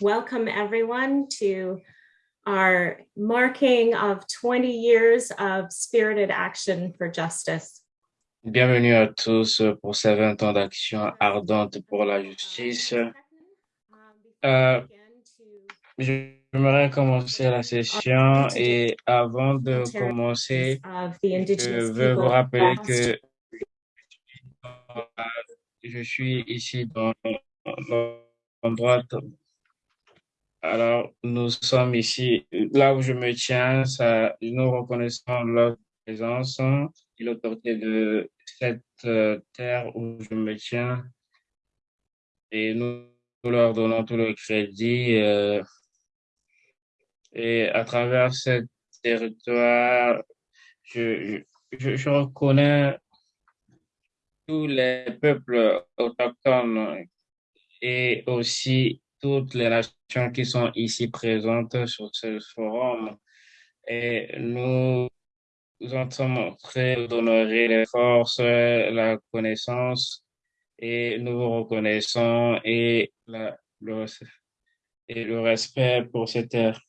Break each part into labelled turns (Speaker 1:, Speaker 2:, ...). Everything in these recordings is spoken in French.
Speaker 1: welcome everyone to our marking of 20 years of spirited action for justice.
Speaker 2: Bienvenue à tous pour ces 20 ans d'action ardente pour la justice. Euh, J'aimerais commencer la session et avant de commencer, je veux vous rappeler que je suis ici dans l'endroit. Alors, nous sommes ici, là où je me tiens, nous reconnaissons leur présence et l'autorité de cette euh, terre où je me tiens et nous, leur donnons tout le crédit. Euh, et à travers ce territoire, je, je, je reconnais tous les peuples autochtones et aussi toutes les nations qui sont ici présentes sur ce forum. Et nous nous sommes très d'honorer les forces, la connaissance, et nous vous reconnaissons et, le, et le respect pour cette terre.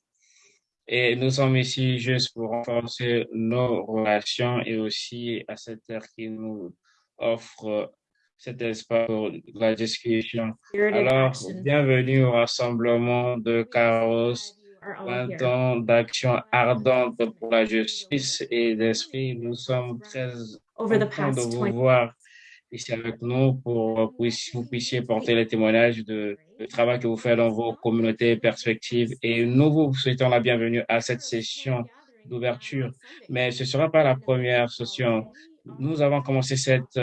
Speaker 2: Et nous sommes ici juste pour renforcer nos relations et aussi à cette terre qui nous offre cet espace pour la discussion. Alors, bienvenue au rassemblement de Caros, 20 ans d'action ardente pour la justice et d'esprit. Nous sommes très contents de vous voir ici avec nous pour que vous puissiez porter les témoignages de, de travail que vous faites dans vos communautés perspectives. Et nous vous souhaitons la bienvenue à cette session d'ouverture. Mais ce ne sera pas la première session. Nous avons commencé cette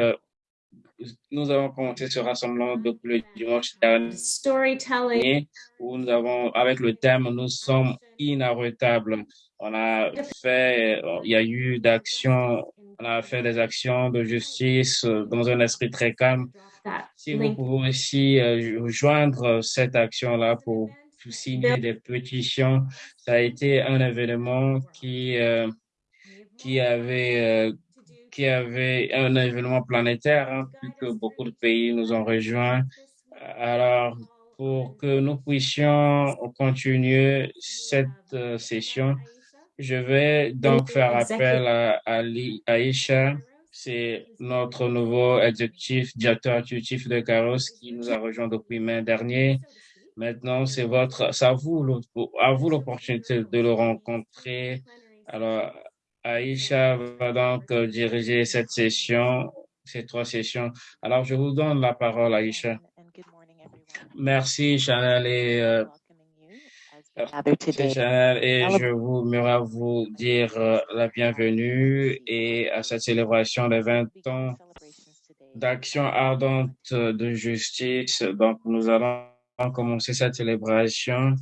Speaker 2: nous avons commencé ce rassemblement depuis le dimanche dernier où nous avons, avec le thème Nous sommes inarrêtables. On a fait, il y a eu d'actions, on a fait des actions de justice dans un esprit très calme. Si vous pouvez aussi euh, joindre cette action-là pour signer des pétitions, ça a été un événement qui, euh, qui avait euh, qui avait un événement planétaire, hein, plus que beaucoup de pays nous ont rejoints. Alors, pour que nous puissions continuer cette euh, session, je vais donc faire appel à, à Aïcha. C'est notre nouveau exécutif, directeur exécutif de Caros qui nous a rejoint depuis mai dernier. Maintenant, c'est votre, à vous l'opportunité de le rencontrer. Alors, Aïcha va donc euh, diriger cette session, ces trois sessions. Alors, je vous donne la parole, Aïcha. Merci, Chanel, et, euh, Chanel, et je vous vous dire euh, la bienvenue et à cette célébration des 20 ans d'action ardente de justice. Donc, nous allons commencer cette célébration.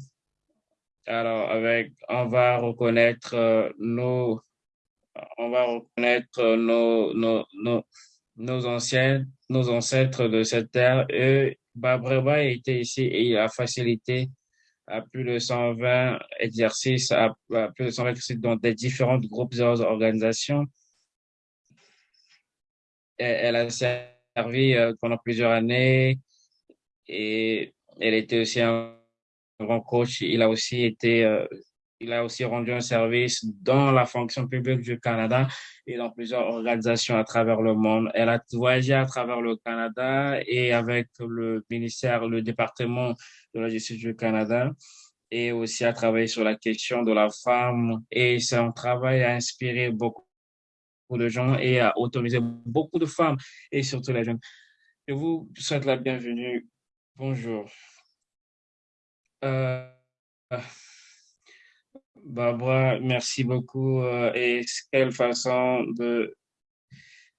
Speaker 2: Alors, avec, on va reconnaître nos on va reconnaître nos, nos, nos, nos anciens, nos ancêtres de cette terre. Et Babreba était ici et il a facilité à plus de 120 exercices, à, plus de 120 exercices dans des différents groupes et organisations. Elle a servi euh, pendant plusieurs années et elle était aussi un grand coach. Il a aussi été euh, il a aussi rendu un service dans la fonction publique du Canada et dans plusieurs organisations à travers le monde. Elle a voyagé à travers le Canada et avec le ministère, le département de la justice du Canada et aussi a travaillé sur la question de la femme et son travail a inspiré beaucoup de gens et a autorisé beaucoup de femmes et surtout les jeunes. Je vous souhaite la bienvenue. Bonjour. Euh, Barbara, merci beaucoup. Euh, et quelle façon de,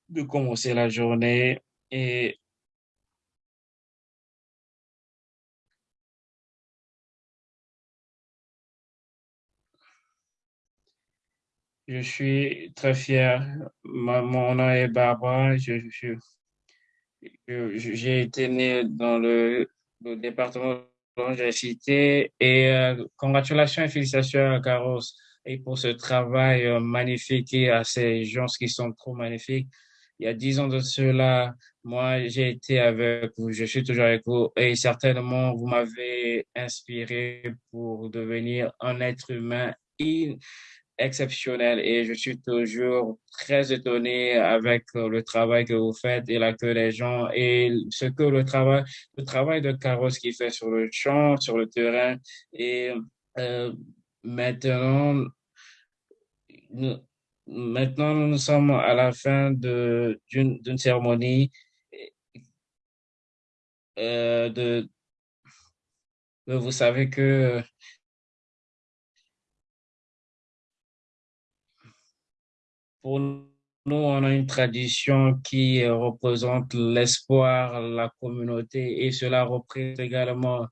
Speaker 2: de commencer la journée. Et je suis très fier. mon nom est Barbara. Je, j'ai été né dans le, le département j'ai cité. Et euh, congratulations et félicitations à Carlos et pour ce travail euh, magnifique et à ces gens qui sont trop magnifiques. il y a dix ans de cela, moi, j'ai été avec vous, je suis toujours avec vous et certainement, vous m'avez inspiré pour devenir un être humain exceptionnel et je suis toujours très étonné avec le travail que vous faites et l'accueil des gens et ce que le travail, le travail de Carlos qui fait sur le champ, sur le terrain et euh, maintenant, nous, maintenant nous sommes à la fin d'une cérémonie euh, de vous savez que Pour nous, on a une tradition qui représente l'espoir, la communauté et cela représente également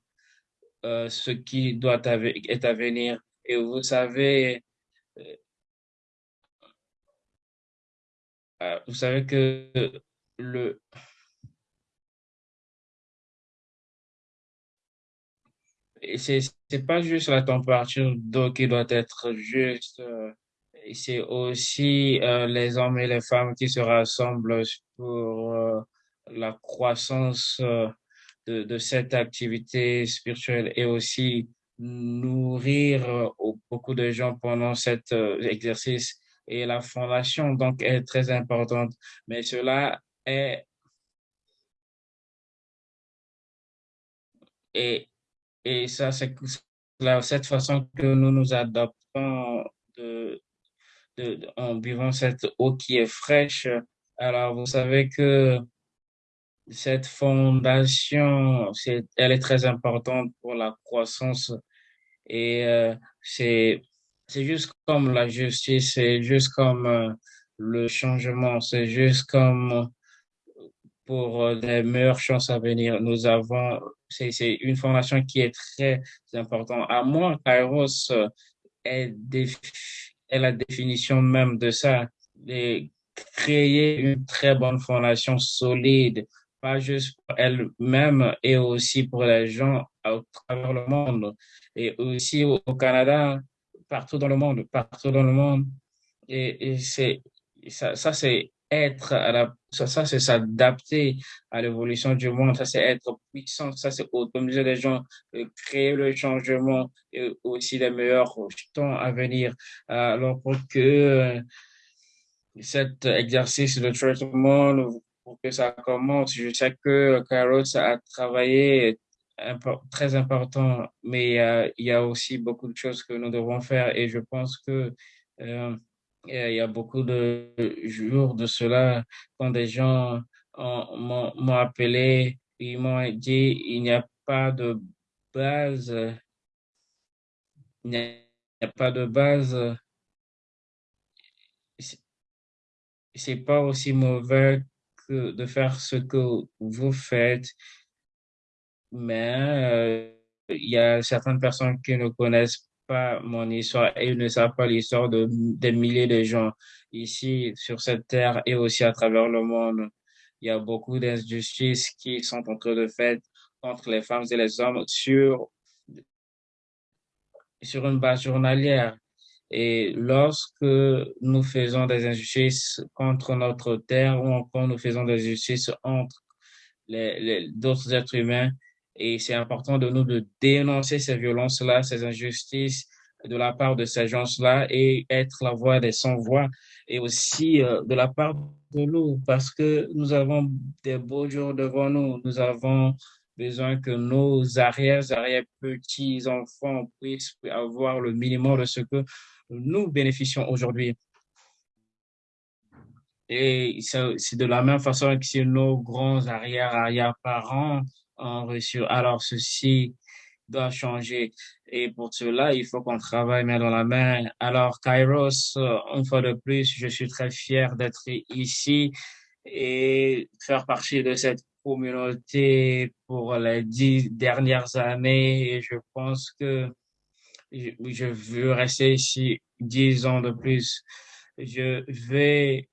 Speaker 2: euh, ce qui doit être à venir. Et vous savez, euh, euh, vous savez que le c'est pas juste la température d'eau qui doit être juste c'est aussi euh, les hommes et les femmes qui se rassemblent pour euh, la croissance euh, de, cette activité spirituelle et aussi nourrir beaucoup de gens pendant cet exercice. Et la fondation, donc, est très importante. Mais cela est... Et, et ça, c'est cette façon que nous nous adaptons de, en buvant cette eau qui est fraîche. Alors, vous savez que cette fondation, elle est très importante pour la croissance et euh, c'est, c'est juste comme la justice, c'est juste comme euh, le changement, c'est juste comme pour euh, des meilleures chances à venir. Nous avons, c'est, c'est une fondation qui est très importante. À moi, Kairos est défi est la définition même de ça, de créer une très bonne fondation solide, pas juste pour elle-même et aussi pour les gens à travers le monde et aussi au, Canada, partout dans le monde, partout dans le monde. Et, et ça, ça c'est être à la, ça, c'est s'adapter à l'évolution du monde, ça c'est être puissant, ça c'est autonomiser les gens, créer le changement et aussi les meilleurs temps à venir. Alors pour que euh, cet exercice de traitement, pour que ça commence, je sais que Carlos a travaillé très important, mais euh, il y a aussi beaucoup de choses que nous devons faire et je pense que euh, il y a beaucoup de jours de cela, quand des gens m'ont appelé, ils m'ont dit, il n'y a pas de base, il n'y a pas de base, c'est pas aussi mauvais que de faire ce que vous faites, mais euh, il y a certaines personnes qui ne connaissent pas mon histoire et ils ne savent pas l'histoire de des milliers de gens ici sur cette terre et aussi à travers le monde. Il y a beaucoup d'injustices qui sont en train de faire entre les femmes et les hommes sur, sur une base journalière. Et lorsque nous faisons des injustices contre notre terre ou encore nous faisons des injustices entre les, les d'autres êtres humains, et c'est important de nous de dénoncer ces violences-là, ces injustices de la part de ces gens-là et être la voix des sans-voix et aussi euh, de la part de nous parce que nous avons des beaux jours devant nous. Nous avons besoin que nos arrières, arrière petits enfants puissent avoir le minimum de ce que nous bénéficions aujourd'hui. Et c'est de la même façon que si nos grands arrière-arrière-parents ont reçu. Alors, ceci doit changer. Et pour cela, il faut qu'on travaille main dans la main. Alors, Kairos, euh, une fois de plus, je suis très fier d'être ici et faire partie de cette communauté pour les dix dernières années. Et je pense que je veux rester ici dix ans de plus. Je vais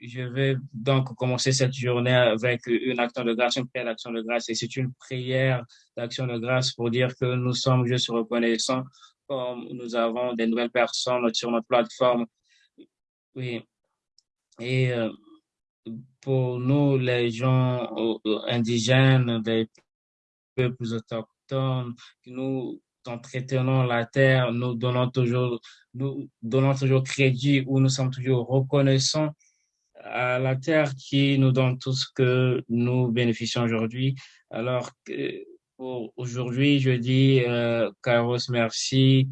Speaker 2: je vais donc commencer cette journée avec une action de grâce, une prière d'action de grâce. Et c'est une prière d'action de grâce pour dire que nous sommes juste reconnaissants comme nous avons des nouvelles personnes sur notre plateforme. Oui. Et euh, pour nous, les gens indigènes, des peuples autochtones, nous entretenons la terre, nous donnons toujours, nous donnons toujours crédit ou nous sommes toujours reconnaissants à la terre qui nous donne tout ce que nous bénéficions aujourd'hui. Alors pour aujourd'hui, je dis, euh, Carlos, merci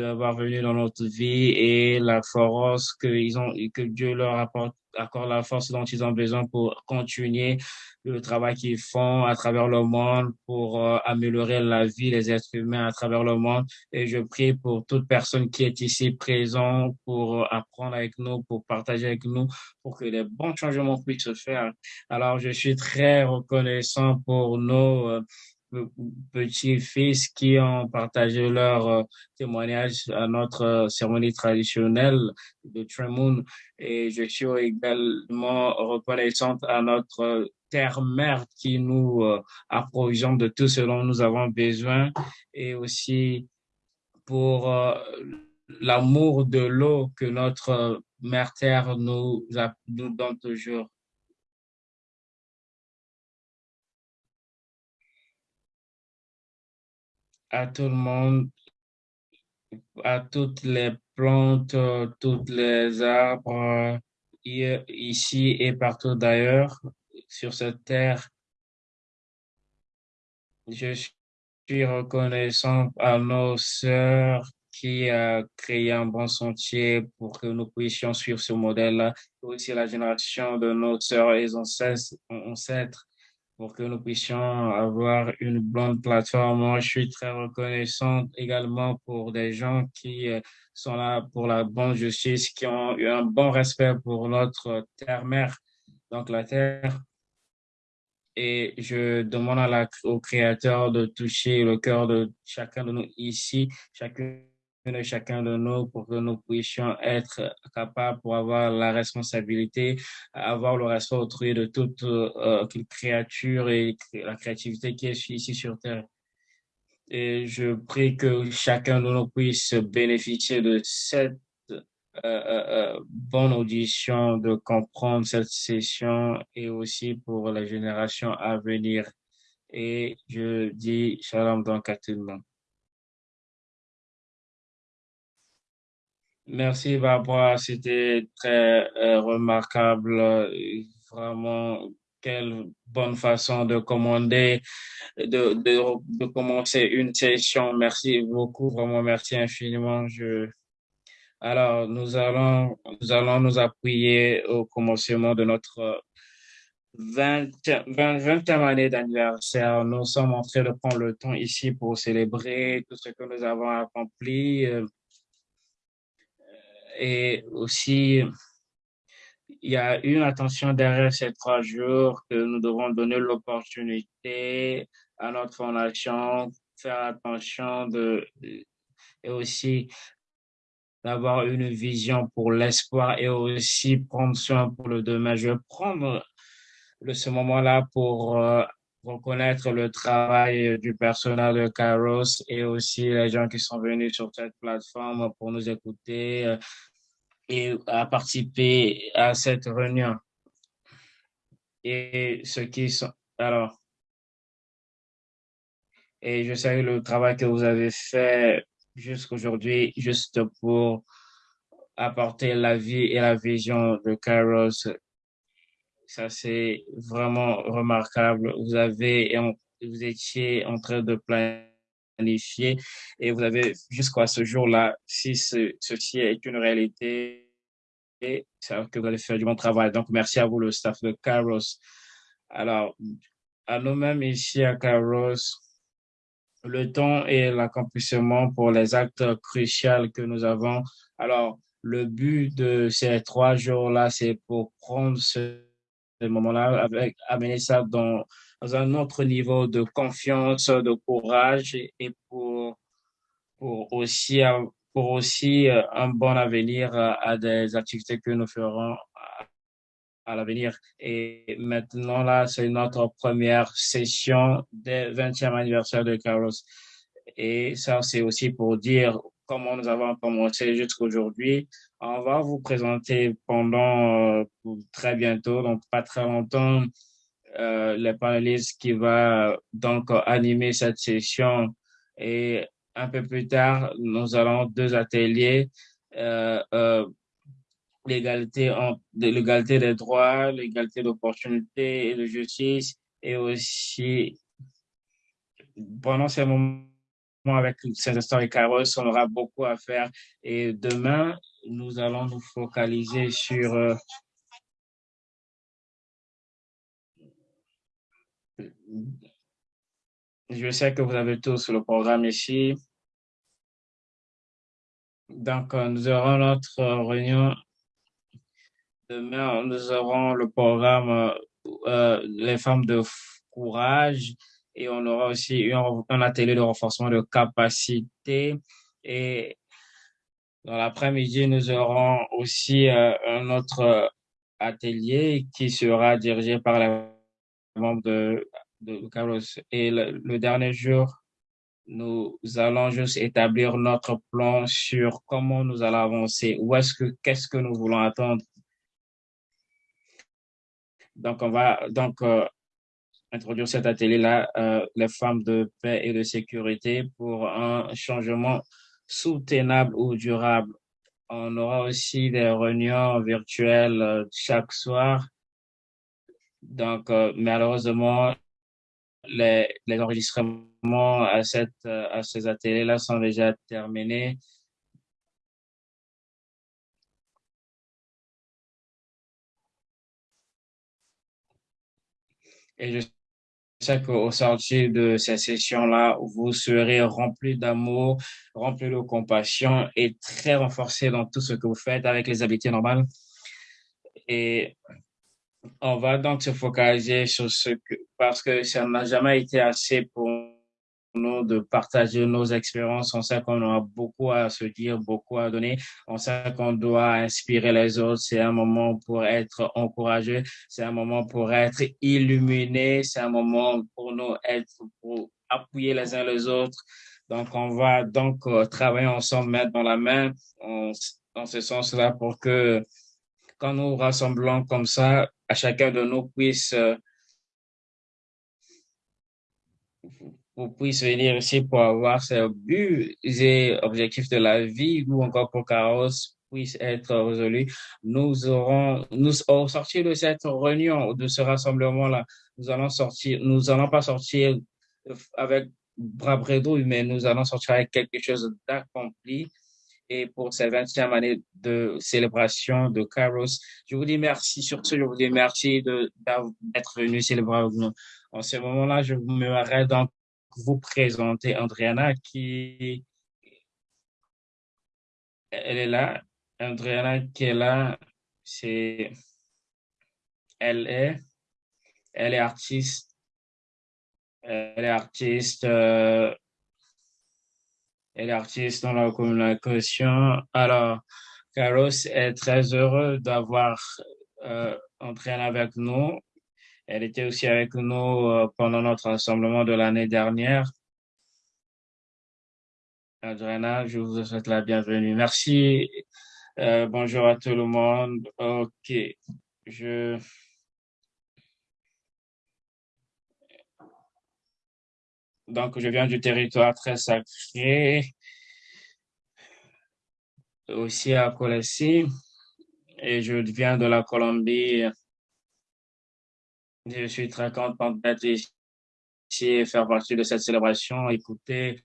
Speaker 2: d'avoir venu dans notre vie et la force qu'ils ont, que Dieu leur apporte accorde la force dont ils ont besoin pour continuer le travail qu'ils font à travers le monde pour euh, améliorer la vie des êtres humains à travers le monde. Et je prie pour toute personne qui est ici présente pour euh, apprendre avec nous, pour partager avec nous, pour que les bons changements puissent se faire. Alors, je suis très reconnaissant pour nos euh, petits-fils qui ont partagé leur euh, témoignage à notre euh, cérémonie traditionnelle de Tremoun. Et je suis également reconnaissante à notre terre-mère qui nous euh, approvisionne de tout ce dont nous avons besoin et aussi pour l'amour de l'eau que notre mère terre nous, nous donne toujours. À tout le monde, à toutes les plantes, toutes les arbres, ici et partout d'ailleurs sur cette terre. Je suis reconnaissant à nos sœurs qui a créé un bon sentier pour que nous puissions suivre ce modèle-là, aussi la génération de nos sœurs et ancêtres pour que nous puissions avoir une bonne plateforme. Moi, je suis très reconnaissant également pour des gens qui euh, sont là pour la bonne justice, qui ont eu un bon respect pour notre terre-mère, donc la terre. Et je demande au Créateur de toucher le cœur de chacun de nous ici, chacun de chacun de nous pour que nous puissions être capables pour avoir la responsabilité, avoir le respect autrui de toute euh, créature et la créativité qui est ici sur Terre. Et je prie que chacun de nous puisse bénéficier de cette euh, euh, bonne audition, de comprendre cette session et aussi pour les générations à venir. Et je dis shalom donc à tout le monde. Merci Barbara, c'était très euh, remarquable. Vraiment, quelle bonne façon de commander, de, de, de, commencer une session. Merci beaucoup, vraiment merci infiniment. Je... Alors, nous allons, nous allons nous appuyer au commencement de notre 20, 20, 20e année d'anniversaire. Nous sommes en train de prendre le temps ici pour célébrer tout ce que nous avons accompli. Et aussi, il y a une attention derrière ces trois jours que nous devons donner l'opportunité à notre fondation, faire attention de, et aussi d'avoir une vision pour l'espoir et aussi prendre soin pour le demain. Je vais prendre ce moment-là pour euh, reconnaître le travail du personnel de Kairos et aussi les gens qui sont venus sur cette plateforme pour nous écouter euh, et participer à cette réunion. Et ceux qui sont, alors, et je salue le travail que vous avez fait jusqu'aujourd'hui, juste pour apporter la vie et la vision de Kairos ça, c'est vraiment remarquable. Vous avez, vous étiez en train de planifier et vous avez jusqu'à ce jour-là, si ceci est une réalité, ça que vous allez faire du bon travail. Donc, merci à vous, le staff de Kairos. Alors, à nous-mêmes ici à Kairos, le temps et l'accomplissement pour les actes cruciaux que nous avons. Alors, le but de ces trois jours-là, c'est pour prendre ce ce moment-là, avec amener ça dans, un autre niveau de confiance, de courage et pour, pour aussi, pour aussi euh, un bon avenir à des activités que nous ferons à l'avenir. Et maintenant, là, c'est notre première session des 20e anniversaire de Carlos. Et ça, c'est aussi pour dire comment nous avons commencé jusqu'aujourd'hui On va vous présenter pendant euh, très bientôt, donc pas très longtemps, euh, les panélistes qui va donc animer cette session et un peu plus tard, nous allons deux ateliers, euh, euh, l'égalité des droits, l'égalité d'opportunités et de justice, et aussi pendant ces moments avec ces histoires Kairos, on aura beaucoup à faire. Et demain, nous allons nous focaliser sur euh, je sais que vous avez tous le programme ici. Donc, euh, nous aurons notre réunion. Demain, nous aurons le programme euh, Les femmes de courage et on aura aussi un, atelier de renforcement de capacité. Et dans l'après-midi, nous aurons aussi euh, un autre atelier qui sera dirigé par les membres de, de Carlos. Et le, dernier jour, nous allons juste établir notre plan sur comment nous allons avancer, où est-ce que, qu'est-ce que nous voulons attendre? Donc, on va, donc, euh, introduire cet atelier-là, euh, les femmes de paix et de sécurité pour un changement soutenable ou durable. On aura aussi des réunions virtuelles euh, chaque soir. Donc, euh, malheureusement, les, enregistrements à, cette, à ces ateliers-là sont déjà terminés. Et je sais qu'au sortir de cette session-là, vous serez rempli d'amour, rempli de compassion et très renforcé dans tout ce que vous faites avec les habiletés normales. Et on va donc se focaliser sur ce que, parce que ça n'a jamais été assez pour nous de partager nos expériences. On sait qu'on a beaucoup à se dire, beaucoup à donner. On sait qu'on doit inspirer les autres. C'est un moment pour être encouragé. C'est un moment pour être illuminé. C'est un moment pour nous être, pour appuyer les uns les autres. Donc, on va donc euh, travailler ensemble, mettre dans la main, dans ce sens-là, pour que quand nous rassemblons comme ça, à chacun de nous puisse euh, vous puissiez venir ici pour avoir ces buts et objectifs de la vie ou encore pour Carlos puisse être résolu. Nous aurons, nous, au sortir de cette réunion, de ce rassemblement-là, nous allons sortir, nous allons pas sortir avec bras bredouille, mais nous allons sortir avec quelque chose d'accompli. Et pour cette 20e année de célébration de Carlos, je vous dis merci. Sur ce, je vous dis merci d'être venu célébrer avec nous. En ce moment-là, je vous mettrai donc vous présenter Andriana qui elle est là. Andriana qui est là, c'est elle est elle est artiste. Elle est artiste euh, elle est artiste dans la communication. Alors, Carlos est très heureux d'avoir euh, Andriana avec nous. Elle était aussi avec nous euh, pendant notre rassemblement de l'année dernière. Adriana, je vous souhaite la bienvenue. Merci. Euh, bonjour à tout le monde. OK. Je... Donc, je viens du territoire très sacré, aussi à Colessi, et je viens de la Colombie je suis très content d'être ici et faire partie de cette célébration, écouter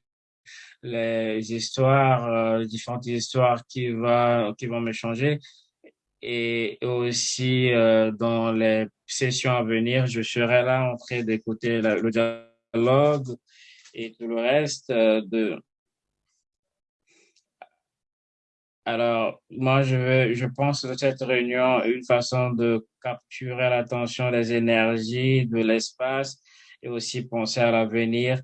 Speaker 2: les histoires, euh, différentes histoires qui, va, qui vont me changer. Et aussi, euh, dans les sessions à venir, je serai là en train d'écouter le dialogue et tout le reste euh, Alors, moi, je, veux, je pense que cette réunion une façon de capturer l'attention des énergies, de l'espace et aussi penser à l'avenir.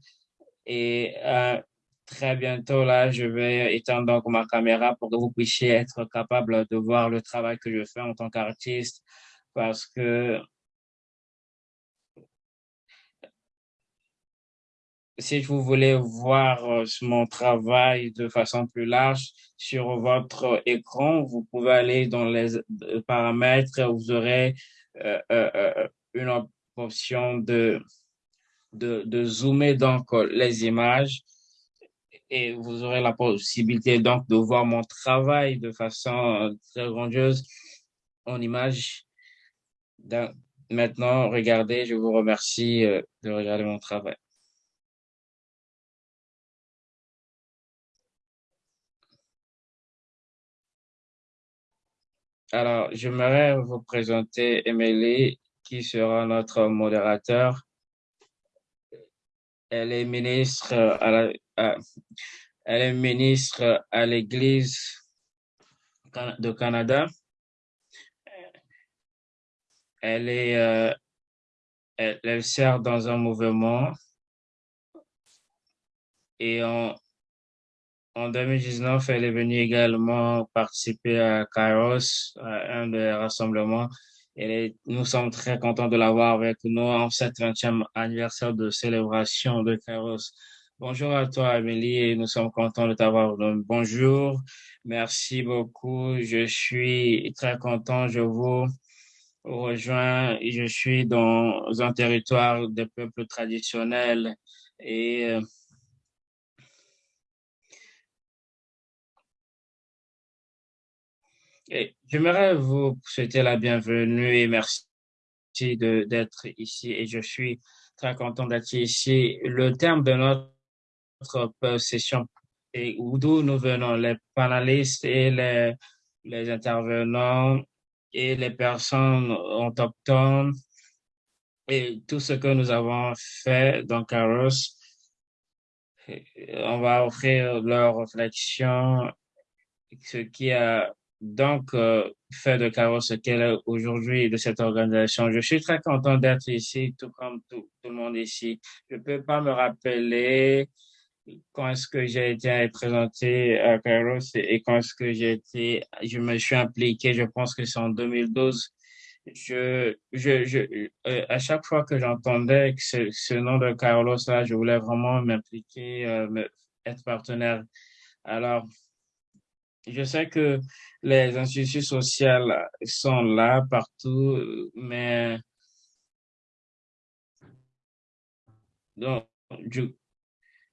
Speaker 2: Et euh, très bientôt, là, je vais étendre donc ma caméra pour que vous puissiez être capable de voir le travail que je fais en tant qu'artiste parce que si vous voulez voir mon travail de façon plus large sur votre écran, vous pouvez aller dans les paramètres, vous aurez une option de, de, de zoomer donc les images et vous aurez la possibilité donc de voir mon travail de façon très grandiose en image. maintenant, regardez, je vous remercie de regarder mon travail. Alors, j'aimerais vous présenter Emily, qui sera notre modérateur. Elle est ministre à elle est ministre à l'Église de Canada. Elle est, euh, elle, sert dans un mouvement et en, en 2019, elle est venue également participer à Kairos, un des rassemblements. Et nous sommes très contents de l'avoir avec nous en cette 20e anniversaire de célébration de Kairos. Bonjour à toi, Amélie, et nous sommes contents de t'avoir. Bonjour, merci beaucoup. Je suis très content. Je vous rejoins. Je suis dans un territoire de peuples traditionnels et J'aimerais vous souhaiter la bienvenue et merci d'être ici. Et je suis très content d'être ici. Le terme de notre session et d'où nous venons, les panélistes et les, les intervenants et les personnes autochtones et tout ce que nous avons fait dans Caros. On va offrir leur réflexion, ce qui a donc, euh, fait de Caro ce qu'elle est aujourd'hui de cette organisation. Je suis très content d'être ici, tout comme tout, tout, le monde ici. Je peux pas me rappeler quand est-ce que j'ai été présenté à Kairos et quand est-ce que j'ai été, je me suis impliqué, je pense que c'est en 2012. Je, je, je, euh, à chaque fois que j'entendais ce, ce, nom de Carlos là, je voulais vraiment m'impliquer, euh, être partenaire. Alors, je sais que les institutions sociales sont là partout, mais donc,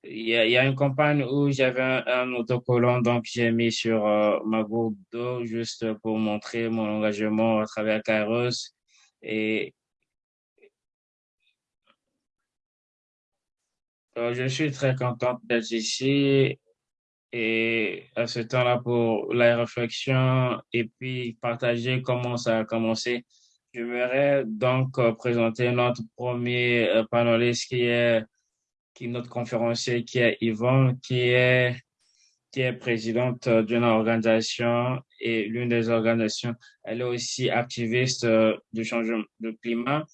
Speaker 2: il y, a, une campagne où j'avais un, autocollant, donc j'ai mis sur euh, ma gourde d'eau juste pour montrer mon engagement à travers Kairos. Et euh, je suis très contente d'être ici et à ce temps-là pour la réflexion et puis partager comment ça a commencé. J'aimerais donc euh, présenter notre premier euh, panéliste qui est qui notre conférencier qui est Yvonne qui est qui est présidente d'une organisation et l'une des organisations. Elle est aussi activiste euh, du changement de climat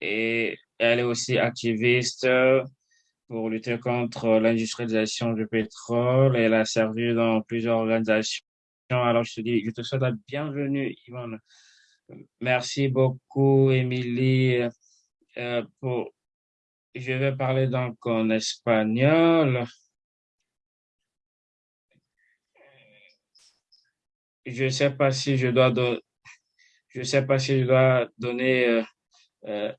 Speaker 2: et elle est aussi activiste pour lutter contre l'industrialisation du pétrole elle a servi dans plusieurs organisations. Alors, je te dis, je te souhaite la bienvenue, Yvonne. Merci beaucoup, Émilie. Euh, pour... Je vais parler donc en espagnol. Je sais pas si je dois, je sais pas si je dois donner euh, euh,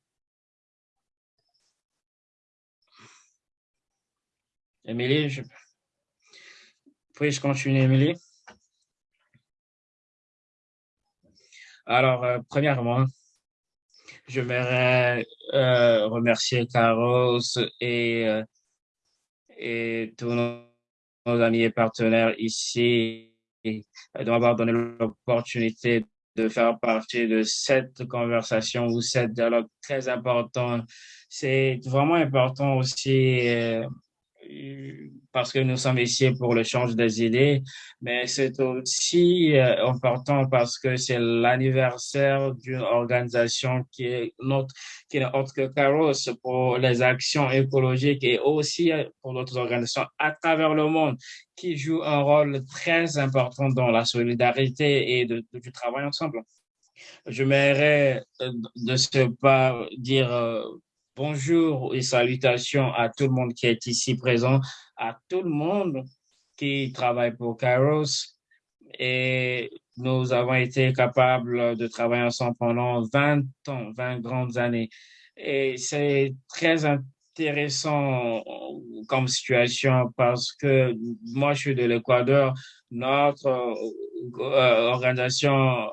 Speaker 2: Émilie, je... puis-je continuer, Émilie? Alors, euh, premièrement, j'aimerais euh, remercier Carlos et, euh, et tous nos, amis et partenaires ici de m'avoir donné l'opportunité de faire partie de cette conversation ou cette dialogue très important. C'est vraiment important aussi parce que nous sommes ici pour le change des idées, mais c'est aussi euh, important parce que c'est l'anniversaire d'une organisation qui est notre, qui est autre que Caros pour les actions écologiques et aussi euh, pour d'autres organisations à travers le monde qui jouent un rôle très important dans la solidarité et du travail ensemble. Je m'aimerais euh, de ce pas dire bonjour et salutations à tout le monde qui est ici présent, à tout le monde qui travaille pour Kairos. Et nous avons été capables de travailler ensemble pendant 20 ans, 20 grandes années. Et c'est très intéressant comme situation parce que moi, je suis de l'Équateur. Notre euh, organisation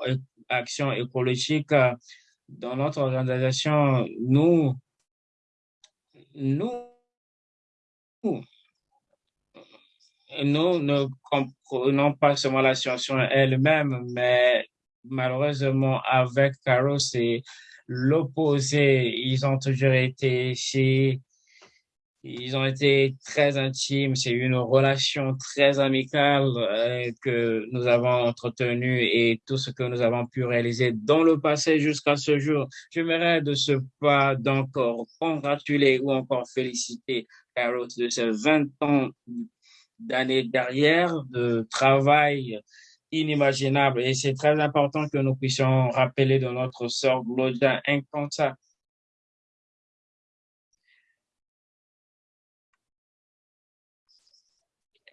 Speaker 2: Action écologique, dans notre organisation, nous, nous, nous ne comprenons pas seulement la situation elle-même, mais malheureusement, avec Caro, c'est l'opposé. Ils ont toujours été ici. Ils ont été très intimes. C'est une relation très amicale euh, que nous avons entretenue et tout ce que nous avons pu réaliser dans le passé jusqu'à ce jour. J'aimerais de ce pas d'encore congratuler ou encore féliciter Carol de ses 20 ans d'années derrière de travail inimaginable. Et c'est très important que nous puissions rappeler de notre sœur Gloria Inconta.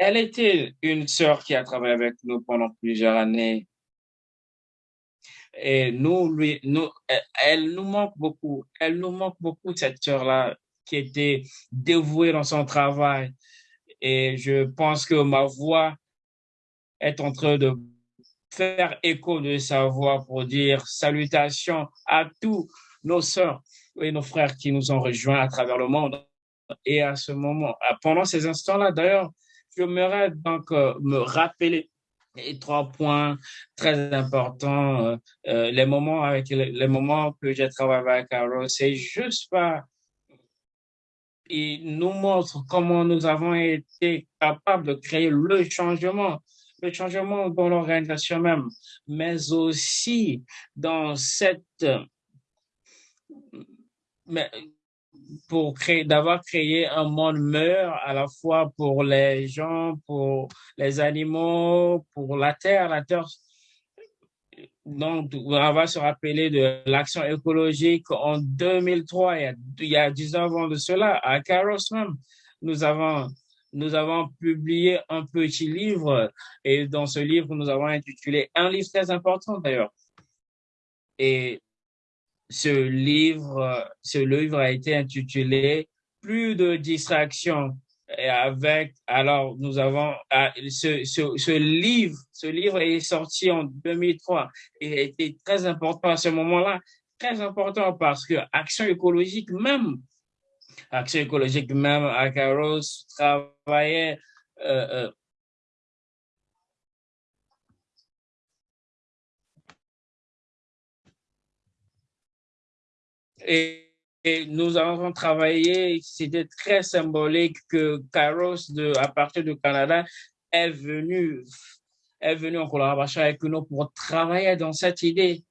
Speaker 2: Elle était une sœur qui a travaillé avec nous pendant plusieurs années. Et nous, lui, nous, elle nous manque beaucoup. Elle nous manque beaucoup, cette sœur-là, qui était dévouée dans son travail. Et je pense que ma voix est en train de faire écho de sa voix pour dire salutations à tous nos sœurs et nos frères qui nous ont rejoints à travers le monde. Et à ce moment, pendant ces instants-là, d'ailleurs, j'aimerais donc euh, me rappeler les trois points très importants, euh, euh, les moments avec les, moments que j'ai travaillé avec Carol, c'est juste pas il nous montre comment nous avons été capables de créer le changement, le changement dans l'organisation même, mais aussi dans cette pour créer, d'avoir créé un monde meilleur à la fois pour les gens, pour les animaux, pour la terre. La terre, donc, on va se rappeler de l'action écologique en 2003, il y a, il y a 10 ans de cela, à Caros même. Nous avons, nous avons publié un petit livre et dans ce livre, nous avons intitulé un livre très important d'ailleurs. Et ce livre, ce livre a été intitulé Plus de distractions. Et avec, alors, nous avons, ah, ce, ce, livre, ce livre est sorti en 2003 et été très important à ce moment-là, très important parce que Action écologique même, Action écologique même, à Caros travaillait euh, Et, nous avons travaillé, c'était très symbolique que Kairos, de, à partir du Canada, est venu, est venu en collaboration avec nous pour travailler dans cette idée.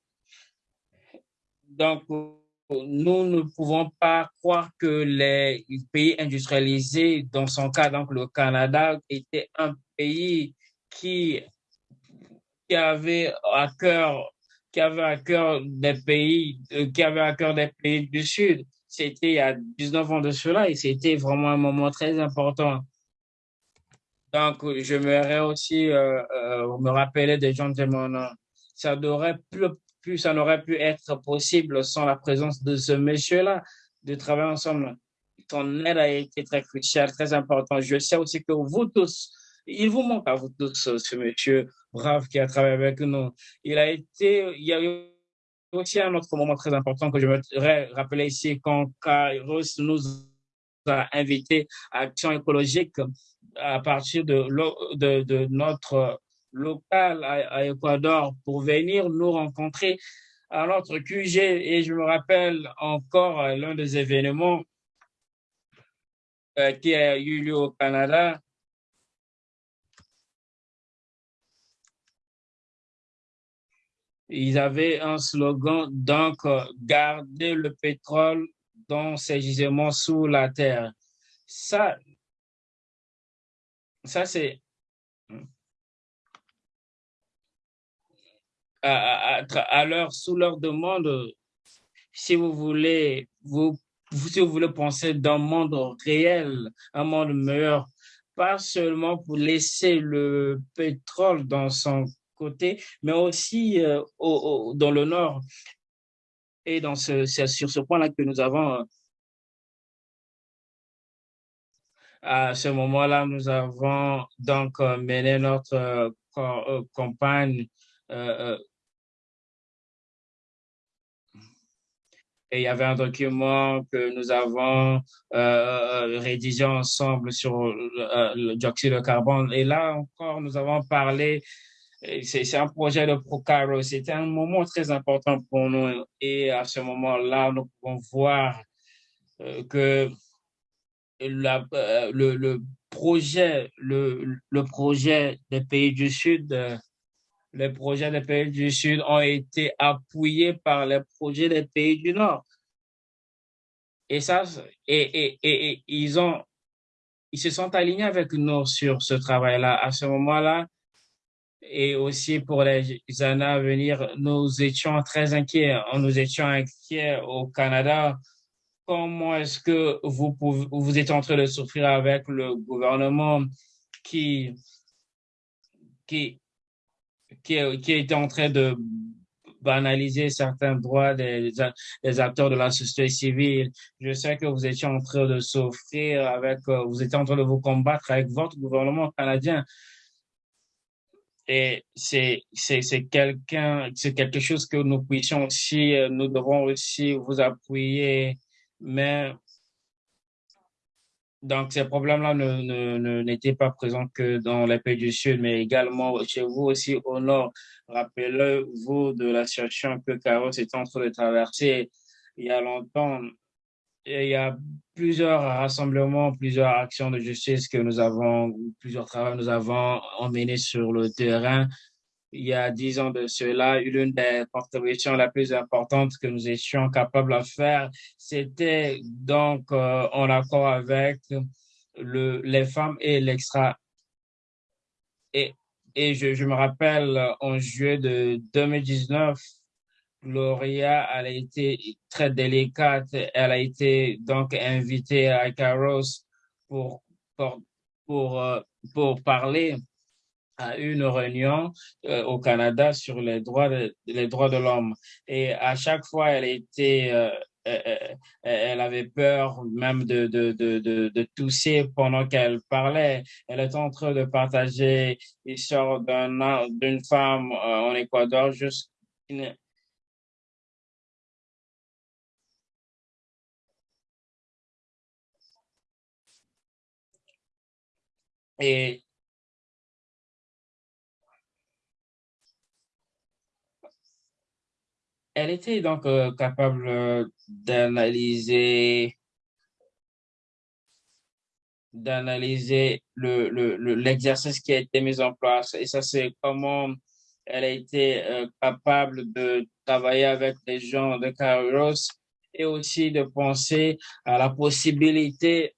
Speaker 2: Donc, nous ne pouvons pas croire que les pays industrialisés, dans son cas, donc le Canada, était un pays qui avait à cœur qui avait à cœur des pays, euh, qui avait à cœur des pays du Sud. C'était il y a 19 ans de cela et c'était vraiment un moment très important. Donc, j'aimerais aussi euh, euh, me rappeler des gens de mon nom. Ça n'aurait plus, plus, ça n'aurait pu être possible sans la présence de ce monsieur-là, de travailler ensemble. Ton aide a été très cruciale, très importante. Je sais aussi que vous tous, il vous manque à vous tous, ce monsieur brave qui a travaillé avec nous. Il a été, il y a eu aussi un autre moment très important que je voudrais rappeler ici quand Kairos nous a invités à Action écologique à partir de, notre local à, à, pour venir nous rencontrer à notre QG. Et je me rappelle encore l'un des événements euh, qui a eu lieu au Canada Ils avaient un slogan, donc, garder le pétrole dans ses gisements sous la terre. Ça, ça c'est à, leur, sous leur demande, si vous voulez, vous si vous voulez penser d'un monde réel, un monde meilleur, pas seulement pour laisser le pétrole dans son mais aussi euh, dans le nord. Et dans ce, c'est sur ce point-là que nous avons, à ce moment-là, nous avons donc euh, mené notre euh, campagne et il y avait un document que nous avons euh, euh rédigé ensemble sur euh, le, dioxyde de carbone. Et là encore, nous avons parlé, c'est un projet de Procaro. C'était un moment très important pour nous. Et à ce moment-là, nous pouvons voir euh, que la, le, le, projet, le, le projet des pays du Sud les projets des pays du Sud ont été appuyés par les projets des pays du Nord. Et ça, et, et, et, ils ont, ils se sont alignés avec nous sur ce travail-là. À ce moment-là, et aussi pour les années à venir, nous étions très inquiets. Nous étions inquiets au Canada. Comment est-ce que vous vous êtes en train de souffrir avec le gouvernement qui, qui, qui, qui est en train de banaliser certains droits des, des, acteurs de la société civile? Je sais que vous étiez en train de souffrir avec, vous étiez en train de vous combattre avec votre gouvernement canadien. Et c'est, quelqu'un, c'est quelque chose que nous puissions aussi, euh, nous devons aussi vous appuyer, mais donc, ces problèmes-là n'étaient ne, ne, pas présents que dans les pays du Sud, mais également chez vous aussi au Nord. Rappelez-vous de la situation que Carlos est en train de traverser il y a longtemps. Il y a plusieurs rassemblements, plusieurs actions de justice que nous avons, plusieurs travaux que nous avons emmenés sur le terrain il y a dix ans de cela, l'une des contributions la plus importante que nous étions capables de faire, c'était donc euh, en accord avec le, les femmes et l'extra. Et, je me rappelle en juillet de 2019, Gloria, elle a été très délicate. Elle a été donc invitée à Caros pour, pour, pour, euh, pour parler à une réunion euh, au Canada sur les droits de, les droits de l'homme. Et à chaque fois, elle était, euh, euh, elle avait peur même de, de, de, de, tousser pendant qu'elle parlait. Elle était en train de partager l'histoire d'une femme en Équateur juste elle était donc euh, capable euh, d'analyser d'analyser le, le, l'exercice qui a été mis en place. Et ça, c'est comment elle a été euh, capable de travailler avec les gens de Kairos et aussi de penser à la possibilité.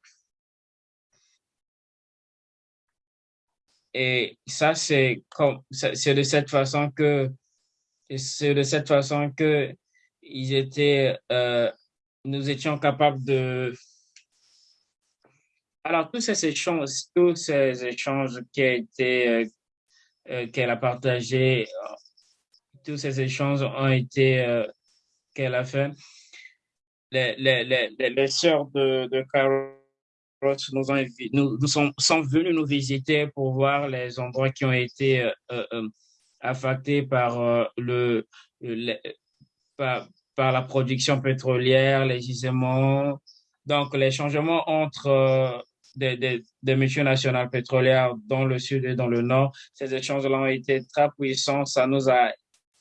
Speaker 2: Et ça, c'est comme, c'est de cette façon que c'est de cette façon que ils étaient, euh, nous étions capables de. Alors, tous ces échanges, tous ces échanges qui a été, euh, euh, qu'elle a partagé, tous ces échanges ont été, qu'elle a fait. Les, les, les, les sœurs de, de Carol nous, ont, nous, nous sont, venus nous visiter pour voir les endroits qui ont été affectés par euh, le, par, par, la production pétrolière, les gisements. Donc, les changements entre euh, des, des, des pétrolières dans le sud et dans le nord, ces échanges-là ont été très puissants. Ça nous a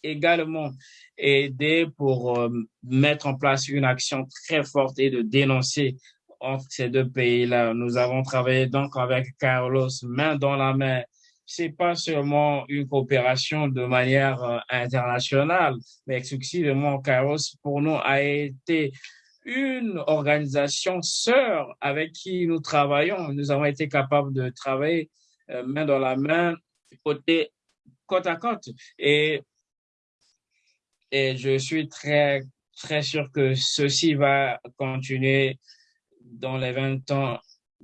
Speaker 2: également aidé pour euh, mettre en place une action très forte et de dénoncer entre ces deux pays-là. Nous avons travaillé donc avec Carlos main dans la main c'est pas seulement une coopération de manière euh, internationale, mais exclusivement Kairos pour nous a été une organisation sœur avec qui nous travaillons. Nous avons été capables de travailler euh, main dans la main, côté, côte à côte. Et, et je suis très très sûr que ceci va continuer dans les 20 ans,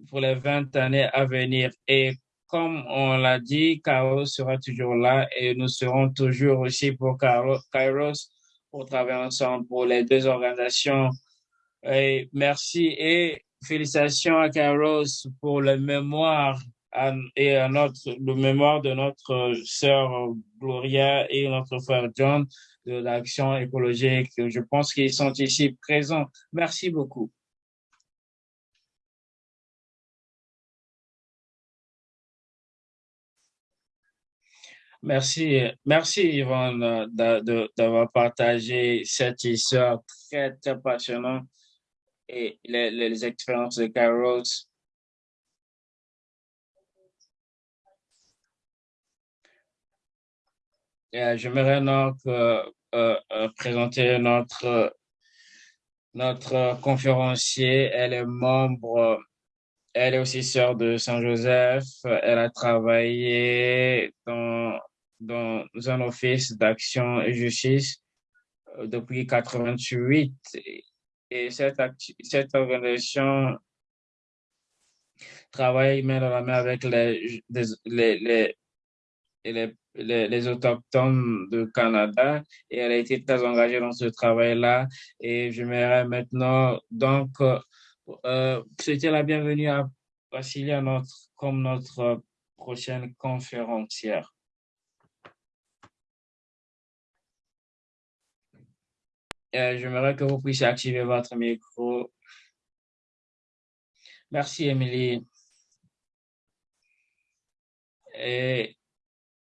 Speaker 2: pour les 20 années à venir. Et comme on l'a dit, Kairos sera toujours là et nous serons toujours aussi pour Kairos pour travailler ensemble pour les deux organisations. Et merci et félicitations à Kairos pour le mémoire et à notre, le mémoire de notre sœur Gloria et notre frère John de l'action écologique. Je pense qu'ils sont ici présents. Merci beaucoup. Merci, merci Yvonne d'avoir partagé cette histoire très, très passionnante et les, expériences de Carol. J'aimerais donc euh, euh, euh, présenter notre, notre conférencier. Elle est membre, elle est aussi sœur de Saint-Joseph. Elle a travaillé dans, dans un office d'action et justice depuis 88. Et cette, cette organisation travaille main dans la main avec les, les, les, les les, autochtones du Canada et elle a été très engagée dans ce travail-là. Et j'aimerais maintenant donc euh, souhaiter la bienvenue à Vassilia comme notre prochaine conférencière. J'aimerais que vous puissiez activer votre micro. Merci, Émilie. Et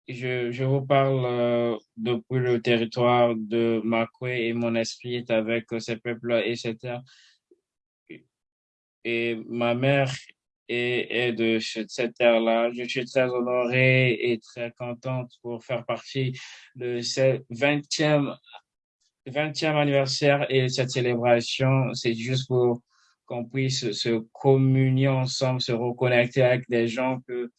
Speaker 2: je, je vous parle euh, depuis le territoire de Makwe et mon esprit est avec ces peuples et ces terres. Et ma mère est, est de cette terre-là. Je suis très honorée et très contente pour faire partie de ce 20e, 20e anniversaire et cette célébration. C'est juste pour qu'on puisse se communier ensemble, se reconnecter avec des gens que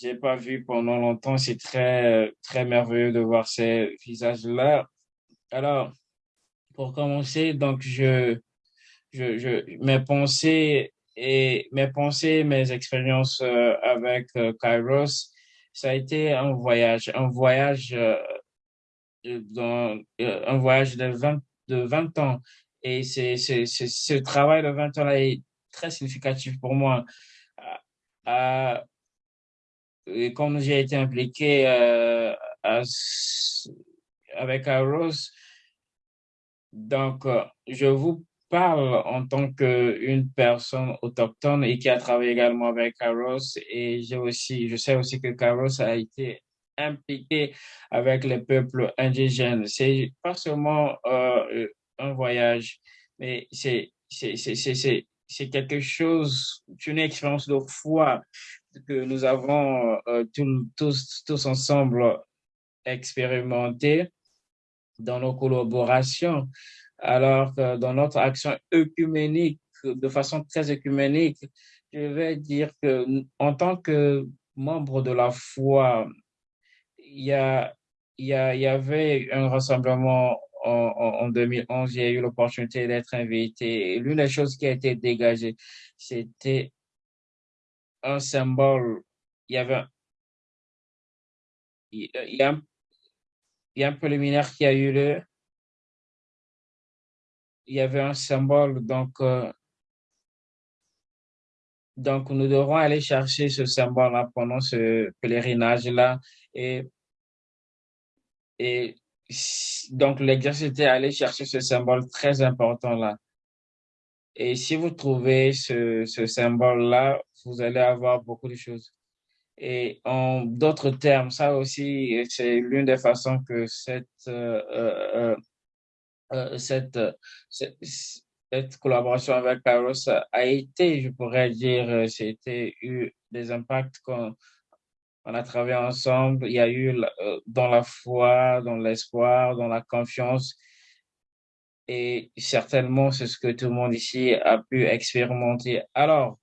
Speaker 2: j'ai pas vu pendant longtemps. C'est très, très merveilleux de voir ces visages-là. Alors, pour commencer, donc, je, je, je, mes pensées et mes pensées, mes expériences euh, avec euh, Kairos, ça a été un voyage, un voyage, euh, dans, un voyage de 20, de 20 ans. Et c'est, c'est, ce travail de 20 ans-là est très significatif pour moi. À, et comme j'ai été impliqué euh, avec Aros, donc je vous parle en tant qu'une personne autochtone et qui a travaillé également avec Caros et aussi, je sais aussi que Caros a été impliqué avec les peuples indigènes. C'est pas seulement euh, un voyage, mais c'est c'est quelque chose, une expérience de foi que nous avons euh, tous, tous ensemble expérimenté dans nos collaborations, alors que dans notre action œcuménique, de façon très œcuménique, je vais dire que en tant que membre de la foi, il y, a, il, y a, il y avait un rassemblement en, en 2011, j'ai eu l'opportunité d'être invité. L'une des choses qui a été dégagée, c'était un symbole, il y avait il y a, il y a un préliminaire qui a eu lieu. Il y avait un symbole, donc, euh, donc nous devrons aller chercher ce symbole-là pendant ce pèlerinage-là. Et, et donc l'exercice était aller chercher ce symbole très important-là. Et si vous trouvez ce, ce symbole-là, vous allez avoir beaucoup de choses. Et en d'autres termes, ça aussi, c'est l'une des façons que cette, euh, euh, euh, cette, cette, collaboration avec Kairos a été, je pourrais dire, c'était eu des impacts qu'on on a travaillé ensemble. Il y a eu dans la foi, dans l'espoir, dans la confiance et certainement c'est ce que tout le monde ici a pu expérimenter. Alors,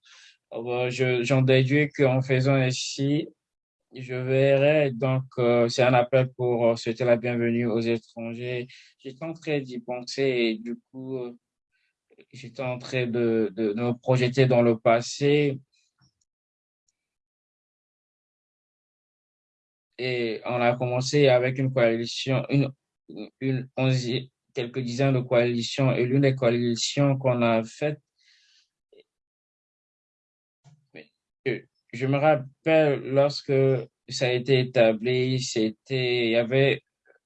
Speaker 2: euh, j'en déduis qu'en faisant ainsi, je verrai, donc euh, c'est un appel pour euh, souhaiter la bienvenue aux étrangers. J'étais en train d'y penser et du coup, euh, j'étais en train de, de, me projeter dans le passé. Et on a commencé avec une coalition, une, une, quelques dizaines de coalitions et l'une des coalitions qu'on a faites, je me rappelle lorsque ça a été établi, c'était, il y avait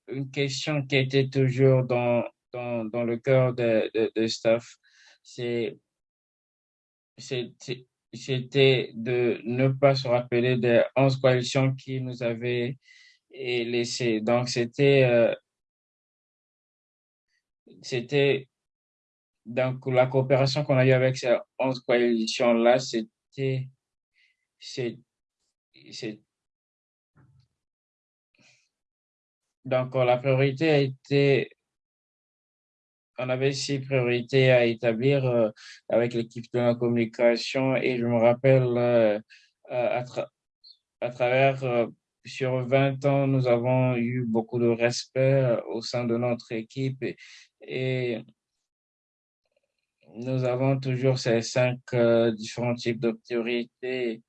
Speaker 2: une question qui était toujours dans, dans, dans le cœur de, de, de staff. C'était de ne pas se rappeler des 11 coalitions qui nous avaient laissé. Donc, c'était, euh, c'était, donc, la coopération qu'on a eue avec ces 11 coalitions-là, c'était, c'est, c'est, donc, la priorité a été, on avait six priorités à établir euh, avec l'équipe de la communication et je me rappelle euh, à, à, travers euh, sur 20 ans, nous avons eu beaucoup de respect au sein de notre équipe et, et nous avons toujours ces cinq différents types de priorités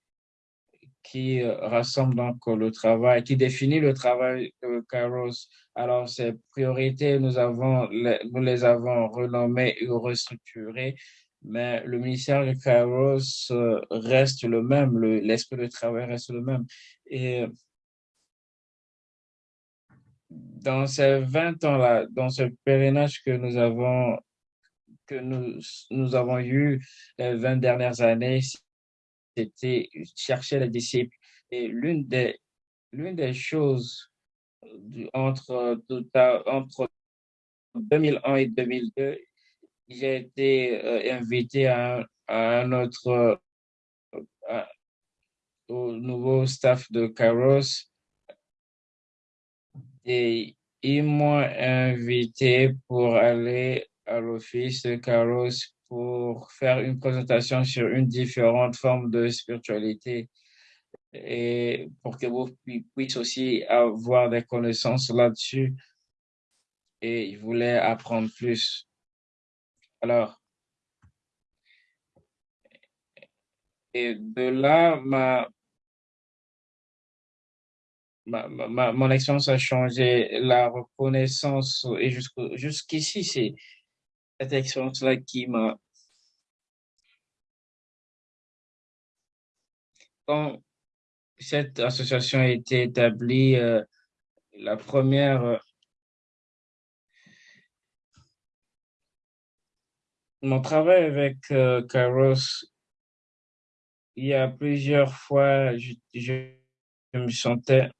Speaker 2: qui euh, rassemble donc le travail, qui définit le travail de Kairos. Alors, ces priorités, nous, avons, nous les avons renommées et restructurées, mais le ministère de Kairos euh, reste le même, l'esprit de travail reste le même. Et dans ces 20 ans-là, dans ce pèlerinage que nous avons, que nous avons eu les 20 dernières années, c'était chercher les disciples. Et l'une des, l'une des choses entre, entre 2001 et 2002, j'ai été euh, invité à, un autre, au nouveau staff de Kairos et ils m'ont invité pour aller à l'office de Kairos pour faire une présentation sur une différente forme de spiritualité et pour que vous puissiez aussi avoir des connaissances là-dessus. Et il voulait apprendre plus. Alors, et de là, ma, ma, ma, mon expérience a changé. La reconnaissance, et jusqu'ici, c'est cette expérience-là qui m'a... Quand cette association a été établie, euh, la première... Euh, mon travail avec euh, Kairos, il y a plusieurs fois, je, je me sentais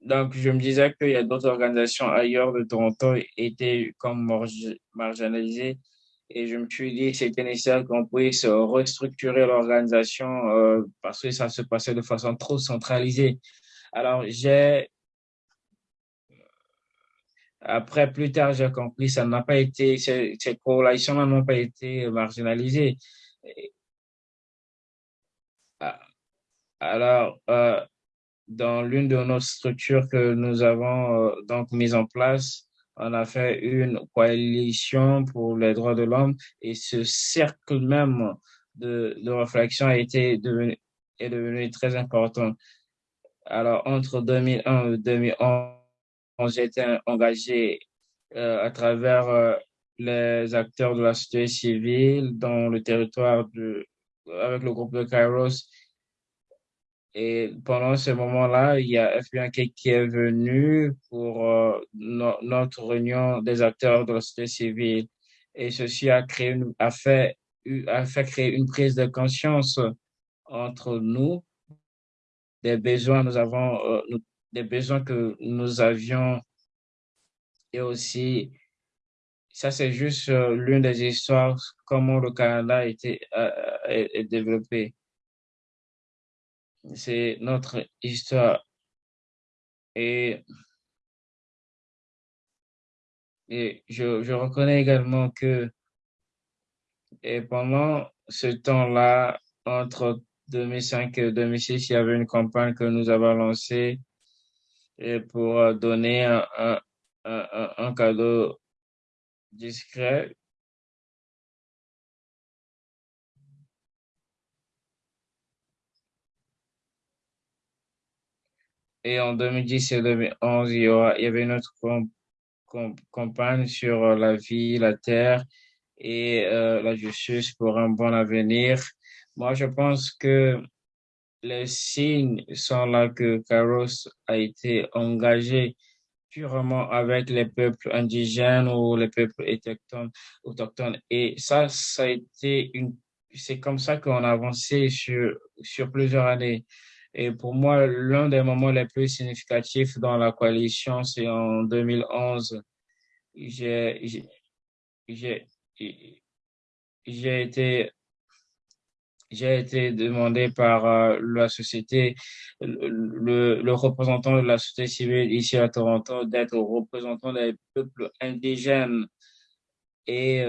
Speaker 2: Donc, je me disais qu'il y a d'autres organisations ailleurs de Toronto étaient comme marginalisées. Et je me suis dit, c'était nécessaire qu'on puisse restructurer l'organisation euh, parce que ça se passait de façon trop centralisée. Alors, j'ai, après, plus tard, j'ai compris, ça ces, ces corrélations n'ont pas été marginalisées. Ah, alors, euh, dans l'une de nos structures que nous avons euh, donc mise en place, on a fait une coalition pour les droits de l'homme et ce cercle même de, de réflexion a été devenu, est devenu très important. Alors, entre 2001 et 2011, j'ai été engagé euh, à travers euh, les acteurs de la société civile dans le territoire de, avec le groupe de Kairos et pendant ce moment-là, il y a FBI qui est venu pour euh, notre réunion des acteurs de la société civile. Et ceci a créé, une, a fait, a fait créer une prise de conscience entre nous, des besoins euh, que nous avions. Et aussi, ça c'est juste euh, l'une des histoires comment le Canada a été développé c'est notre histoire. Et, et je, je reconnais également que et pendant ce temps-là, entre 2005 et 2006, il y avait une campagne que nous avons lancée et pour donner un, un, un, un cadeau discret Et en 2010 et 2011, il y, aura, il y avait une autre campagne sur euh, la vie, la terre et euh, la justice pour un bon avenir. Moi, je pense que les signes sont là que Carlos a été engagé purement avec les peuples indigènes ou les peuples autochtones. Et ça, ça a été une, c'est comme ça qu'on a avancé sur, sur plusieurs années. Et pour moi, l'un des moments les plus significatifs dans la coalition, c'est en 2011. J'ai, été, j'ai été demandé par euh, la société, le, le, représentant de la société civile ici à Toronto, d'être représentant des peuples indigènes. Et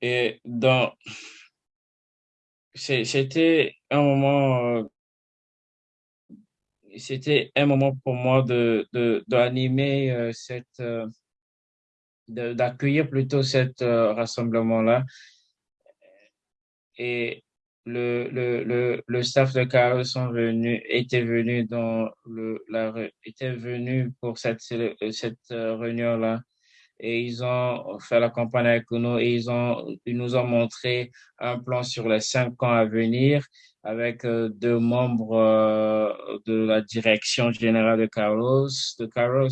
Speaker 2: Et dans, c'était un moment, euh, c'était un moment pour moi de, de, d'animer euh, cette, euh, d'accueillir plutôt cet rassemblement-là. Et le, le, le, le staff de Chaos sont venus, était venu dans le, la, était venu pour cette, cette réunion-là et ils ont fait la campagne avec nous et ils ont, ils nous ont montré un plan sur les cinq ans à venir avec euh, deux membres euh, de la direction générale de Carlos, de Carlos.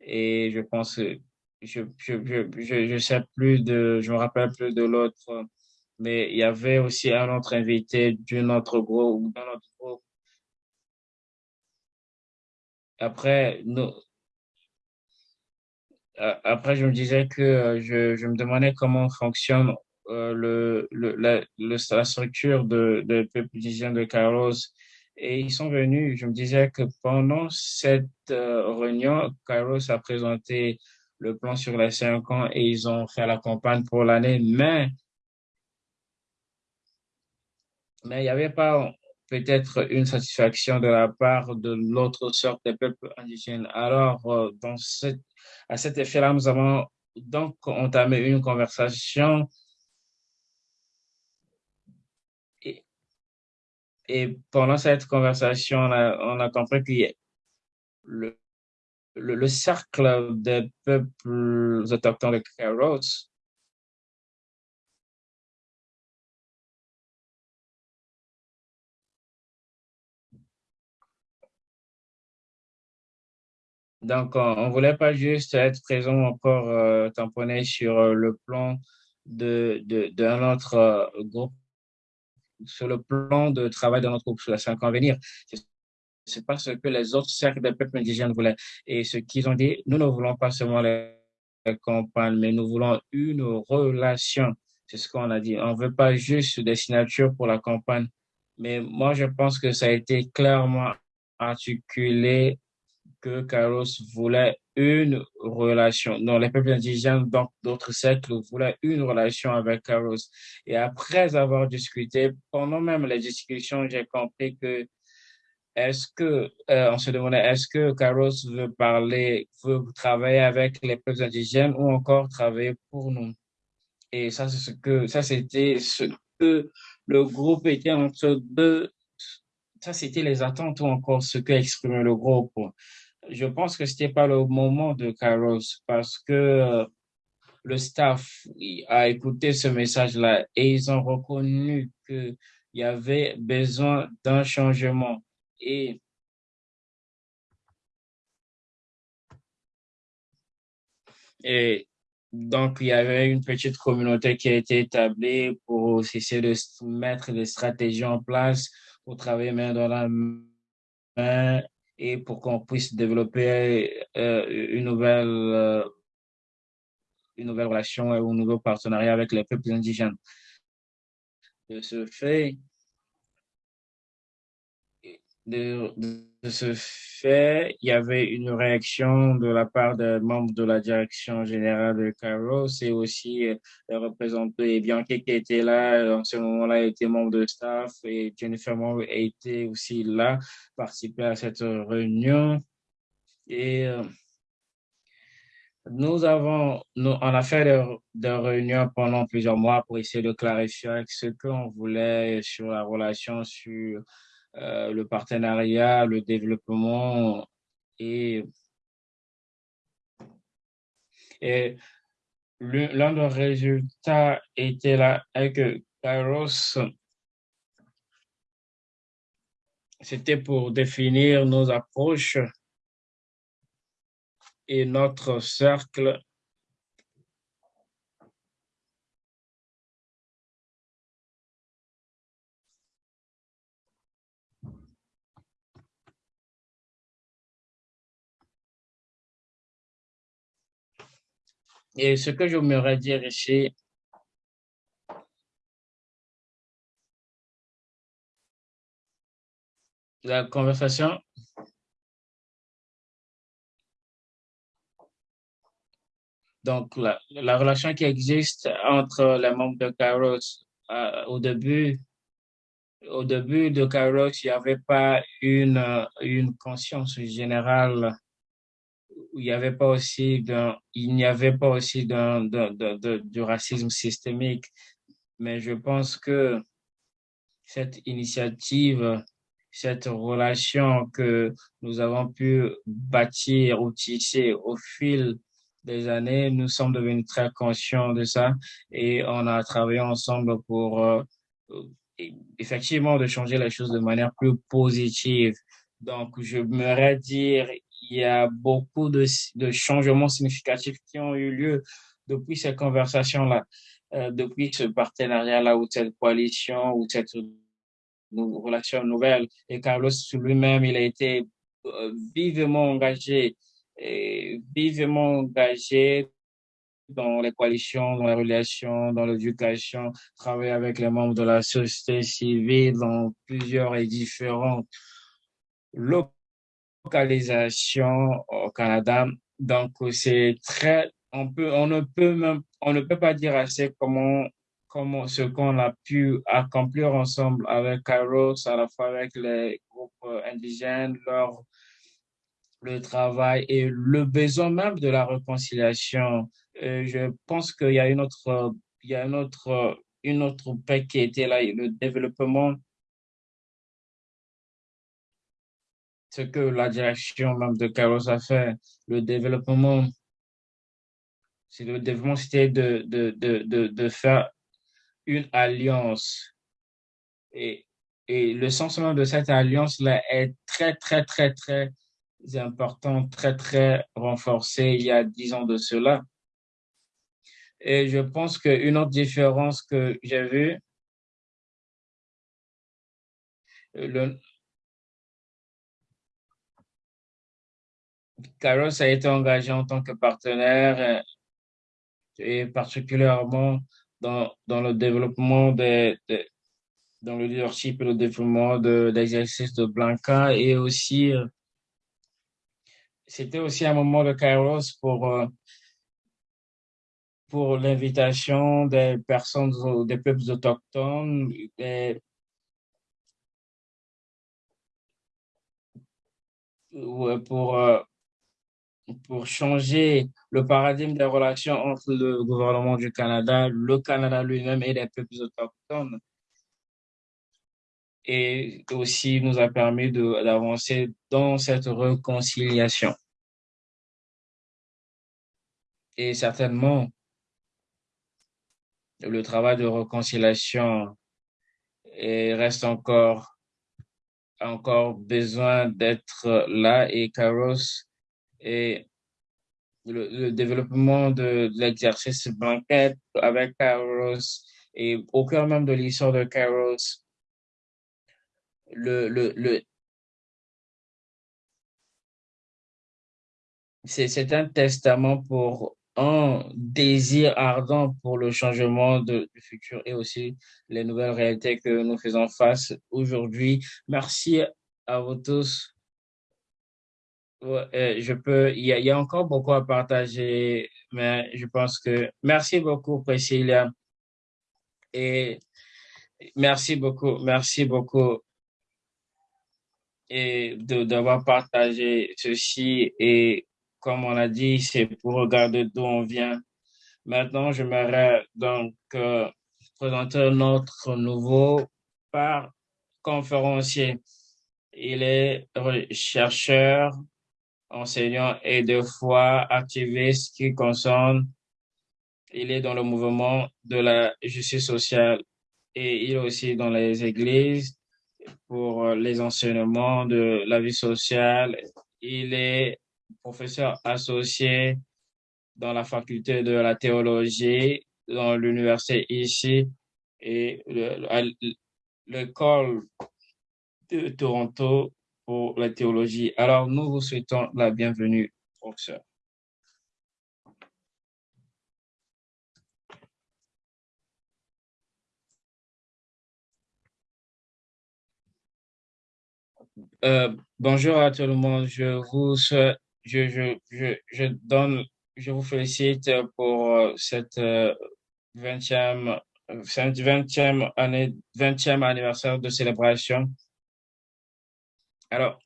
Speaker 2: Et je pense que je, je, je, je, sais plus de, je me rappelle plus de l'autre, mais il y avait aussi un autre invité d'un autre groupe, d'un autre groupe. Après, nous, après, je me disais que euh, je, me demandais comment fonctionne euh, le, la, structure de, de peuple de Carlos. Et ils sont venus, je me disais que pendant cette euh, réunion, Carlos a présenté le plan sur les cinq ans et ils ont fait la campagne pour l'année, mais mais il n'y avait pas peut-être une satisfaction de la part de l'autre sorte des peuples indigènes. Alors, cette à cet effet-là, nous avons donc entamé une conversation et, et pendant cette conversation, on a, on a compris que le, le, le, cercle des peuples autochtones de Kairos Donc, on ne voulait pas juste être présent encore euh, tamponné sur euh, le plan de, de, d'un autre euh, groupe, sur le plan de travail d'un autre groupe sur les cinq ans venir. C'est pas ce que les autres cercles de peuples indigènes voulaient. Et ce qu'ils ont dit, nous ne voulons pas seulement les campagnes, mais nous voulons une relation. C'est ce qu'on a dit. On ne veut pas juste des signatures pour la campagne. Mais moi, je pense que ça a été clairement articulé que Carlos voulait une relation. Non, les peuples indigènes, donc d'autres siècles, voulaient une relation avec Carlos. Et après avoir discuté, pendant même les discussions, j'ai compris que est-ce que, euh, on se demandait, est-ce que Carlos veut parler, veut travailler avec les peuples indigènes ou encore travailler pour nous? Et ça, c'est ce que, ça, c'était ce que le groupe était entre deux, ça, c'était les attentes ou encore ce que exprimait le groupe je pense que c'était pas le moment de Carlos parce que euh, le staff a écouté ce message-là et ils ont reconnu qu'il y avait besoin d'un changement. Et Et donc, il y avait une petite communauté qui a été établie pour essayer de mettre des stratégies en place pour travailler main dans la main et pour qu'on puisse développer euh, une nouvelle euh, une nouvelle relation ou un nouveau partenariat avec les peuples indigènes. De ce fait, de, ce fait, il y avait une réaction de la part des membres de la direction générale de Kairos et aussi euh, les représentants et Bianca qui était là en ce moment-là était membre de staff et Jennifer Moore été aussi là, participer à cette réunion. Et euh, nous avons, nous, on a fait des, réunions pendant plusieurs mois pour essayer de clarifier ce qu'on voulait sur la relation, sur euh, le partenariat, le développement et, et l'un des résultats était là que Kairos, c'était pour définir nos approches et notre cercle Et ce que j'aimerais dire ici, la conversation. Donc, la, relation qui existe entre les membres de Kairos euh, au début, au début de Kairos, il n'y avait pas une, une conscience générale il n'y avait pas aussi d'un, il n'y avait pas aussi d'un, du racisme systémique. Mais je pense que cette initiative, cette relation que nous avons pu bâtir ou tisser au fil des années, nous sommes devenus très conscients de ça et on a travaillé ensemble pour euh, effectivement de changer les choses de manière plus positive. Donc, je me dire, il y a beaucoup de, changements significatifs qui ont eu lieu depuis ces conversations-là, euh, depuis ce partenariat-là ou cette coalition ou cette relation nouvelle. Et Carlos lui-même, il a été euh, vivement engagé, vivement engagé dans les coalitions, dans les relations, dans l'éducation, travailler avec les membres de la société civile dans plusieurs et différents locaux localisation au Canada. Donc, c'est très, on ne peut même, on ne peut pas dire assez comment, comment ce qu'on a pu accomplir ensemble avec Kairos, à la fois avec les groupes indigènes, leur, le travail et le besoin même de la réconciliation. je pense qu'il y a une autre, il y a une autre, une autre paix qui était là, le développement ce que la direction même de Carlos a fait, le développement, c'est le développement, c'était de, de, de, de, faire une alliance. Et, et le sens même de cette alliance-là est très, très, très, très important, très, très renforcé il y a dix ans de cela. Et je pense qu'une autre différence que j'ai vue, le, Carlos a été engagé en tant que partenaire euh, et particulièrement dans, dans le développement de, dans le leadership et le développement de l'exercice de Blanca et aussi euh, c'était aussi un moment de Carlos pour euh, pour l'invitation des personnes des peuples autochtones pour pour changer le paradigme des relations entre le gouvernement du Canada, le Canada lui-même et les peuples autochtones. Et aussi nous a permis d'avancer dans cette réconciliation. Et certainement, le travail de réconciliation reste encore, encore besoin d'être là et Caros et le, développement de, l'exercice banquette avec Kairos et au cœur même de l'histoire de Kairos, le, le, le c'est un testament pour un désir ardent pour le changement du futur et aussi les nouvelles réalités que nous faisons face aujourd'hui. Merci à vous tous. Je peux, il y, a, il y, a, encore beaucoup à partager, mais je pense que merci beaucoup, Priscilla. Et merci beaucoup, merci beaucoup et d'avoir partagé ceci. Et comme on a dit, c'est pour regarder d'où on vient. Maintenant, j'aimerais donc euh, présenter notre nouveau par conférencier. Il est chercheur, enseignant et deux fois activiste qui concerne, il est dans le mouvement de la justice sociale et il est aussi dans les églises pour les enseignements de la vie sociale. Il est professeur associé dans la faculté de la théologie dans l'université ici et l'école de Toronto pour la théologie. Alors, nous vous souhaitons la bienvenue, professeur. Euh, bonjour à tout le monde. Je vous, je, je, donne, je vous félicite pour euh, cette 20e, euh, 20e année, 20e anniversaire de célébration. Alors,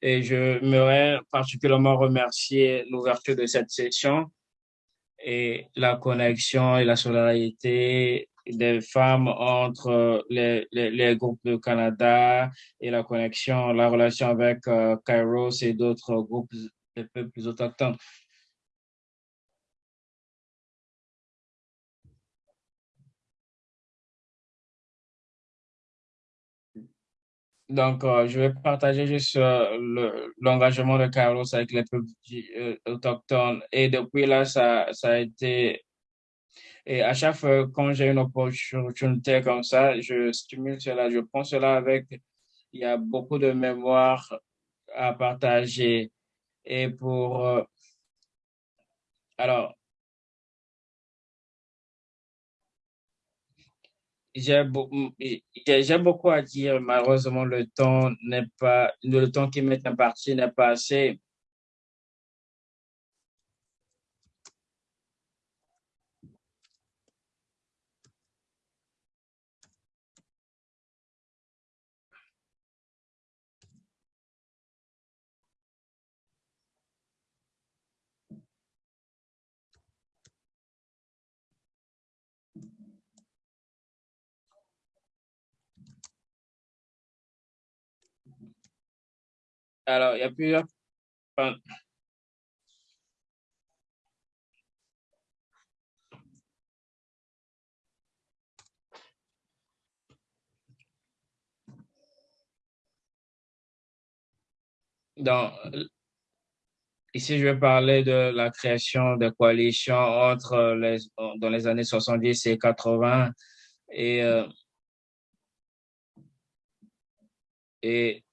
Speaker 2: et je voudrais particulièrement remercier l'ouverture de cette session et la connexion et la solidarité des femmes entre les, groupes du Canada et la connexion, la relation avec euh, Kairos et d'autres groupes de peuples autochtones. Donc, euh, je vais partager juste euh, l'engagement de Kairos avec les peuples euh, autochtones. Et depuis là, ça, ça a été et à chaque fois, quand j'ai une opportunité comme ça, je stimule cela, je prends cela avec, il y a beaucoup de mémoire à partager. Et pour, euh, alors, j'ai beaucoup, à dire. Malheureusement, le temps n'est pas, le temps qui m'est imparti n'est pas assez. Alors, il y a plusieurs... Dans, ici, je vais parler de la création de coalitions entre les, dans les années 70 et 80 et, euh, et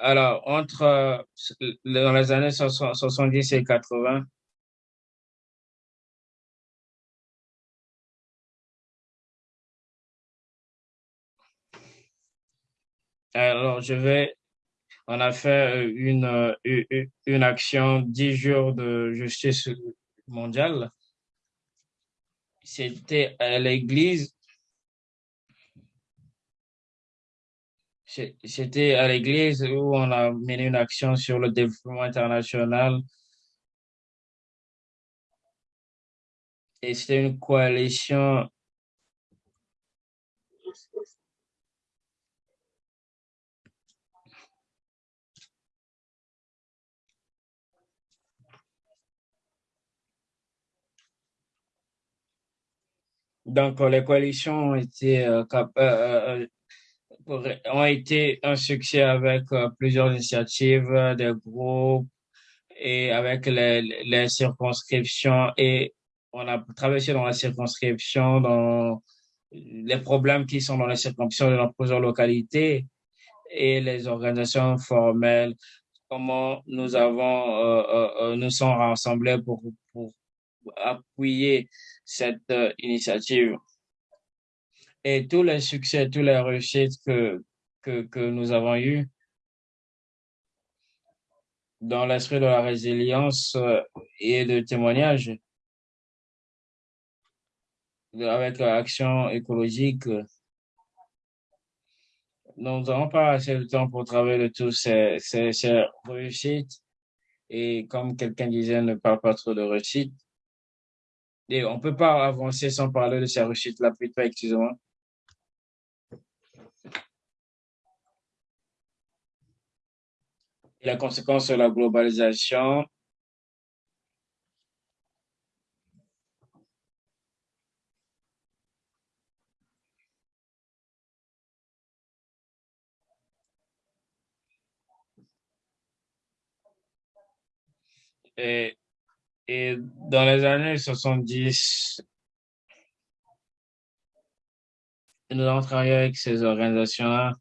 Speaker 2: Alors, entre euh, dans les années 70 et 80, alors je vais, on a fait une, une action 10 jours de justice mondiale. C'était à l'église C'était à l'église où on a mené une action sur le développement international. Et c'était une coalition Donc, les coalitions ont été euh, euh, ont été un succès avec euh, plusieurs initiatives, euh, des groupes et avec les, circonscriptions et on a travaillé dans la circonscription, dans les problèmes qui sont dans les circonscriptions de plusieurs localités et les organisations formelles comment nous avons, euh, euh, euh, nous sommes rassemblés pour, pour appuyer cette initiative. Et tous les succès, tous les réussites que, que, que nous avons eus dans l'esprit de la résilience et de témoignage, avec l'action écologique, nous n'avons pas assez de temps pour travailler de tous ces, ces, ces réussites. Et comme quelqu'un disait, ne parle pas trop de réussite. Et on peut pas avancer sans parler de ces réussites-là, plutôt, excusez-moi. La conséquence de la globalisation, Et, et dans les années 70, nous avons travaillé avec ces organisations-là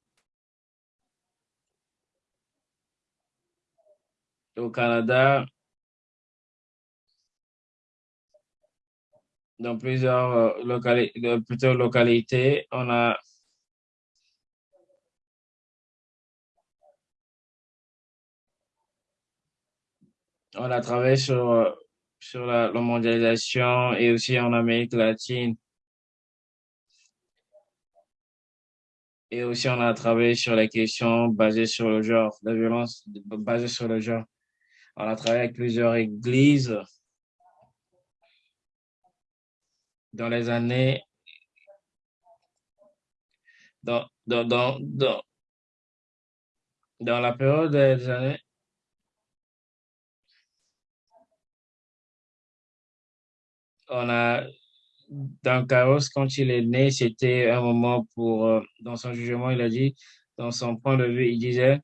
Speaker 2: au Canada, dans plusieurs euh, plutôt localités, on a on a travaillé sur, euh, sur la, mondialisation et aussi en Amérique latine. Et aussi, on a travaillé sur les questions basées sur le genre, la violence basée sur le genre. On a travaillé avec plusieurs églises dans les années, dans, dans, dans, dans, dans la période des années on a, dans Chaos, quand il est né, c'était un moment pour, euh, dans son jugement, il a dit, dans son point de vue, il disait,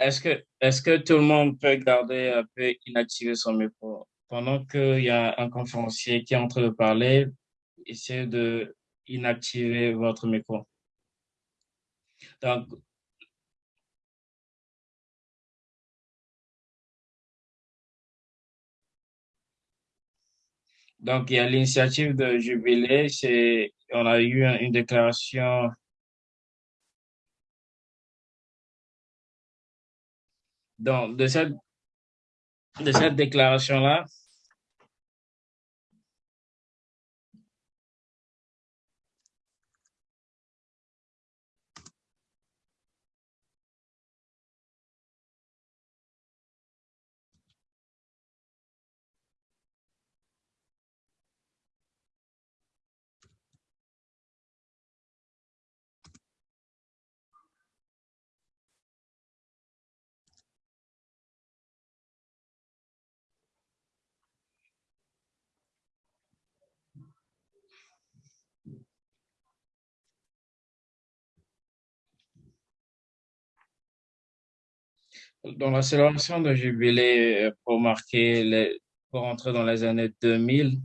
Speaker 2: Est-ce que, est-ce que tout le monde peut garder un peu inactivé son micro? Pendant qu'il y a un conférencier qui est en train de parler, essayez de inactiver votre micro. Donc, donc il y a l'initiative de Jubilé, on a eu une déclaration Donc, de cette, de cette déclaration-là, dans la célébration de jubilé euh, pour marquer les, pour entrer dans les années 2000,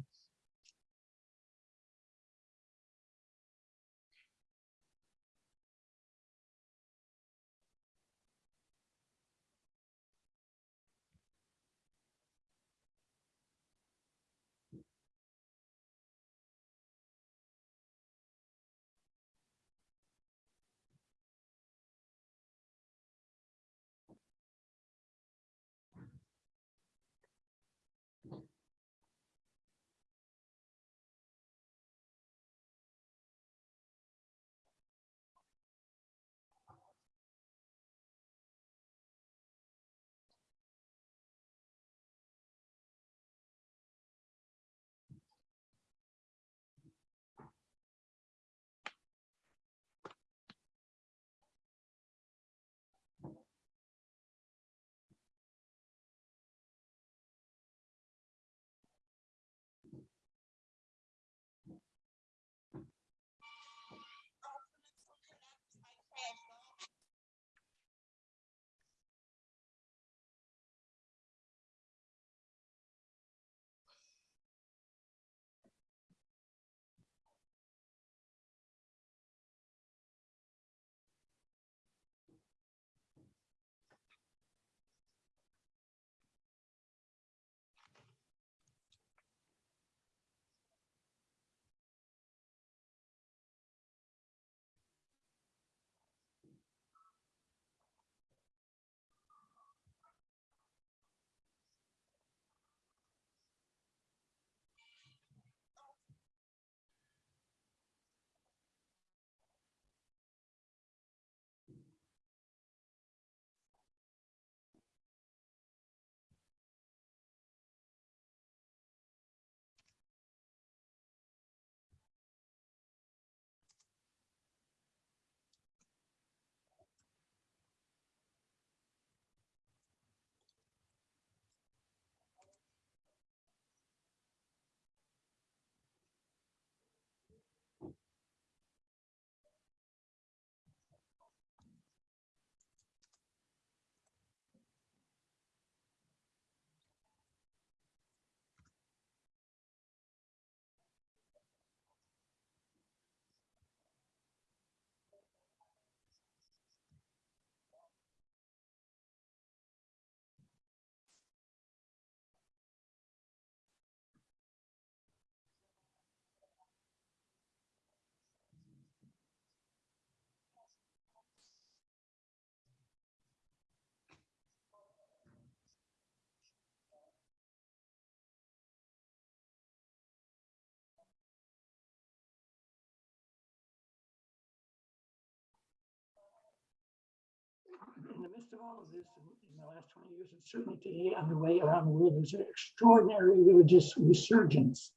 Speaker 3: the midst of all of this, in, the last 20 years, and certainly today underway around the world, there's an extraordinary religious resurgence.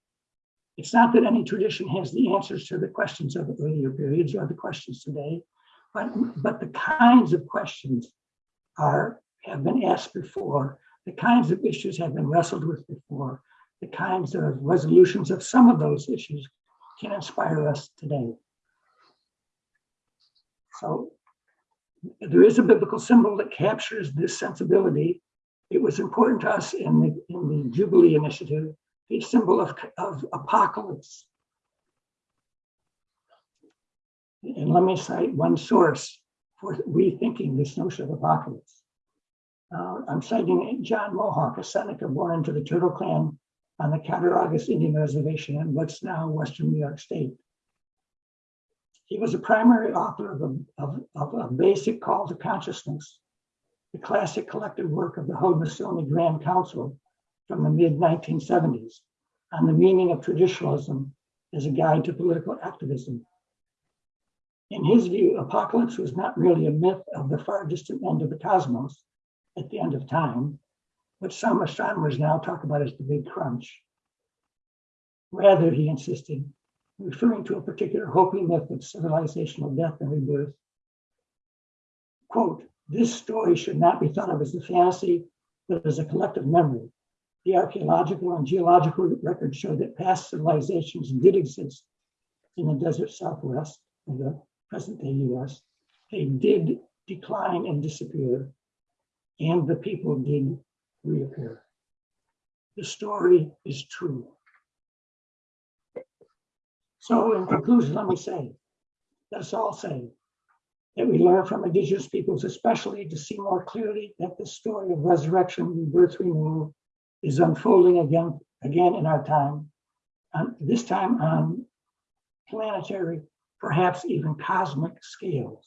Speaker 3: It's not that any tradition has the answers to the questions of earlier periods or the questions today, but, but the kinds of questions are have been asked before, the kinds of issues have been wrestled with before, the kinds of resolutions of some of those issues can inspire us today. So there is a biblical symbol that captures this sensibility. It was important to us in the, in the Jubilee Initiative, the symbol of, of apocalypse. And let me cite one source for rethinking this notion of apocalypse. Uh, I'm citing John Mohawk, a Seneca born into the Turtle Clan on the Cattaraugus Indian Reservation in what's now Western New York State. He was a primary author of a, of, of a basic call to consciousness, the classic collected work of the Haudenosaunee Grand Council from the mid 1970s on the meaning of traditionalism as a guide to political activism. In his view, apocalypse was not really a myth of the far distant end of the cosmos at the end of time, what some astronomers now talk about as the big crunch. Rather, he insisted, referring to a particular Hopi myth of civilizational death and rebirth, quote, this story should not be thought of as a fantasy, but as a collective memory. The archaeological and geological records show that past civilizations did exist in the desert southwest of the present day US. They did decline and disappear, and the people did reappear. The story is true. So in conclusion, let me say, let's all say that we learn from indigenous peoples, especially to see more clearly that the story of resurrection, rebirth, renewal is unfolding again, again in our time, and this time on planetary, perhaps even cosmic scales.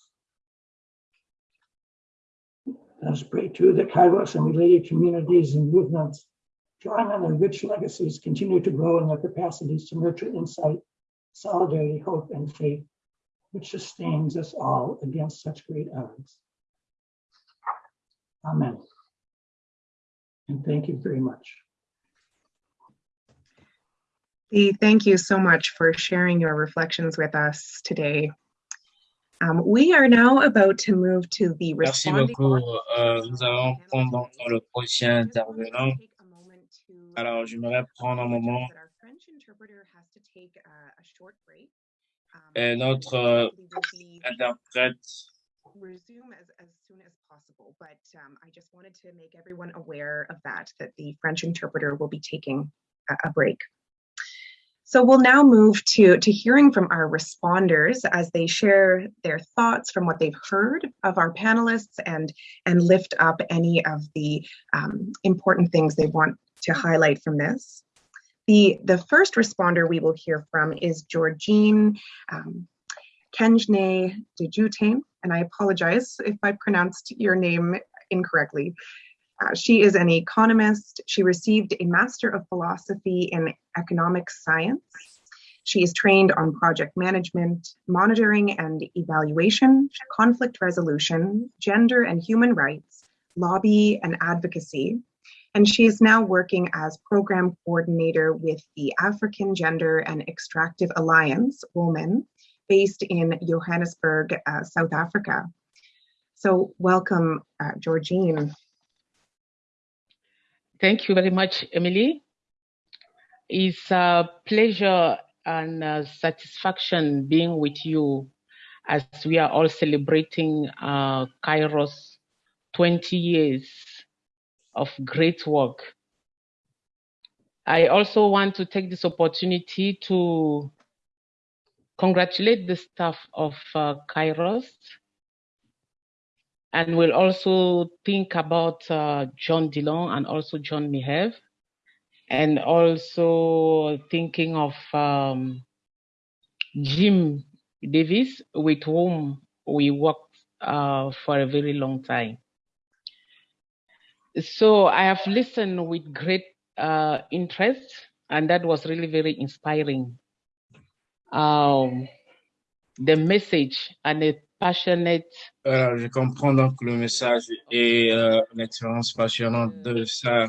Speaker 3: Let us pray too that Kairos and related communities and movements, drawing on their rich legacies, continue to grow in their capacities to nurture insight, solidarity, hope, and faith, which sustains us all against such great odds. Amen. And thank you very much.
Speaker 4: Lee, thank you so much for sharing your reflections with us today. Um, we are now about to move to the
Speaker 2: Merci
Speaker 4: responding.
Speaker 2: beaucoup. Euh, nous allons prendre maintenant le prochain intervenant. Alors, j'aimerais prendre un moment. Et notre euh, interprète
Speaker 4: resume as, as soon as possible, but um, I just wanted to make everyone aware of that, that the French interpreter will be taking a, a break. So we'll now move to, to hearing from our responders as they share their thoughts from what they've heard of our panelists and, and lift up any of the um, important things they want to highlight from this. The, the first responder we will hear from is Georgine um, Kenjne Dejutane, and I apologize if I pronounced your name incorrectly. Uh, she is an economist. She received a Master of Philosophy in Economic Science. She is trained on project management, monitoring and evaluation, conflict resolution, gender and human rights, lobby and advocacy. And she is now working as program coordinator with the African Gender and Extractive Alliance, WOMAN, based in Johannesburg, uh, South Africa. So welcome, uh, Georgine.
Speaker 5: Thank you very much, Emily. It's a pleasure and a satisfaction being with you as we are all celebrating uh, Kairos 20 years of great work. I also want to take this opportunity to congratulate the staff of uh, Kairos and we'll also think about uh, John Dillon and also John Mehev, and also thinking of um, Jim Davis, with whom we worked uh, for a very long time. So I have listened with great uh, interest, and that was really very inspiring. Um, the message and the passionate
Speaker 2: Alors, je comprends donc le message et euh, l'expérience passionnante de sa,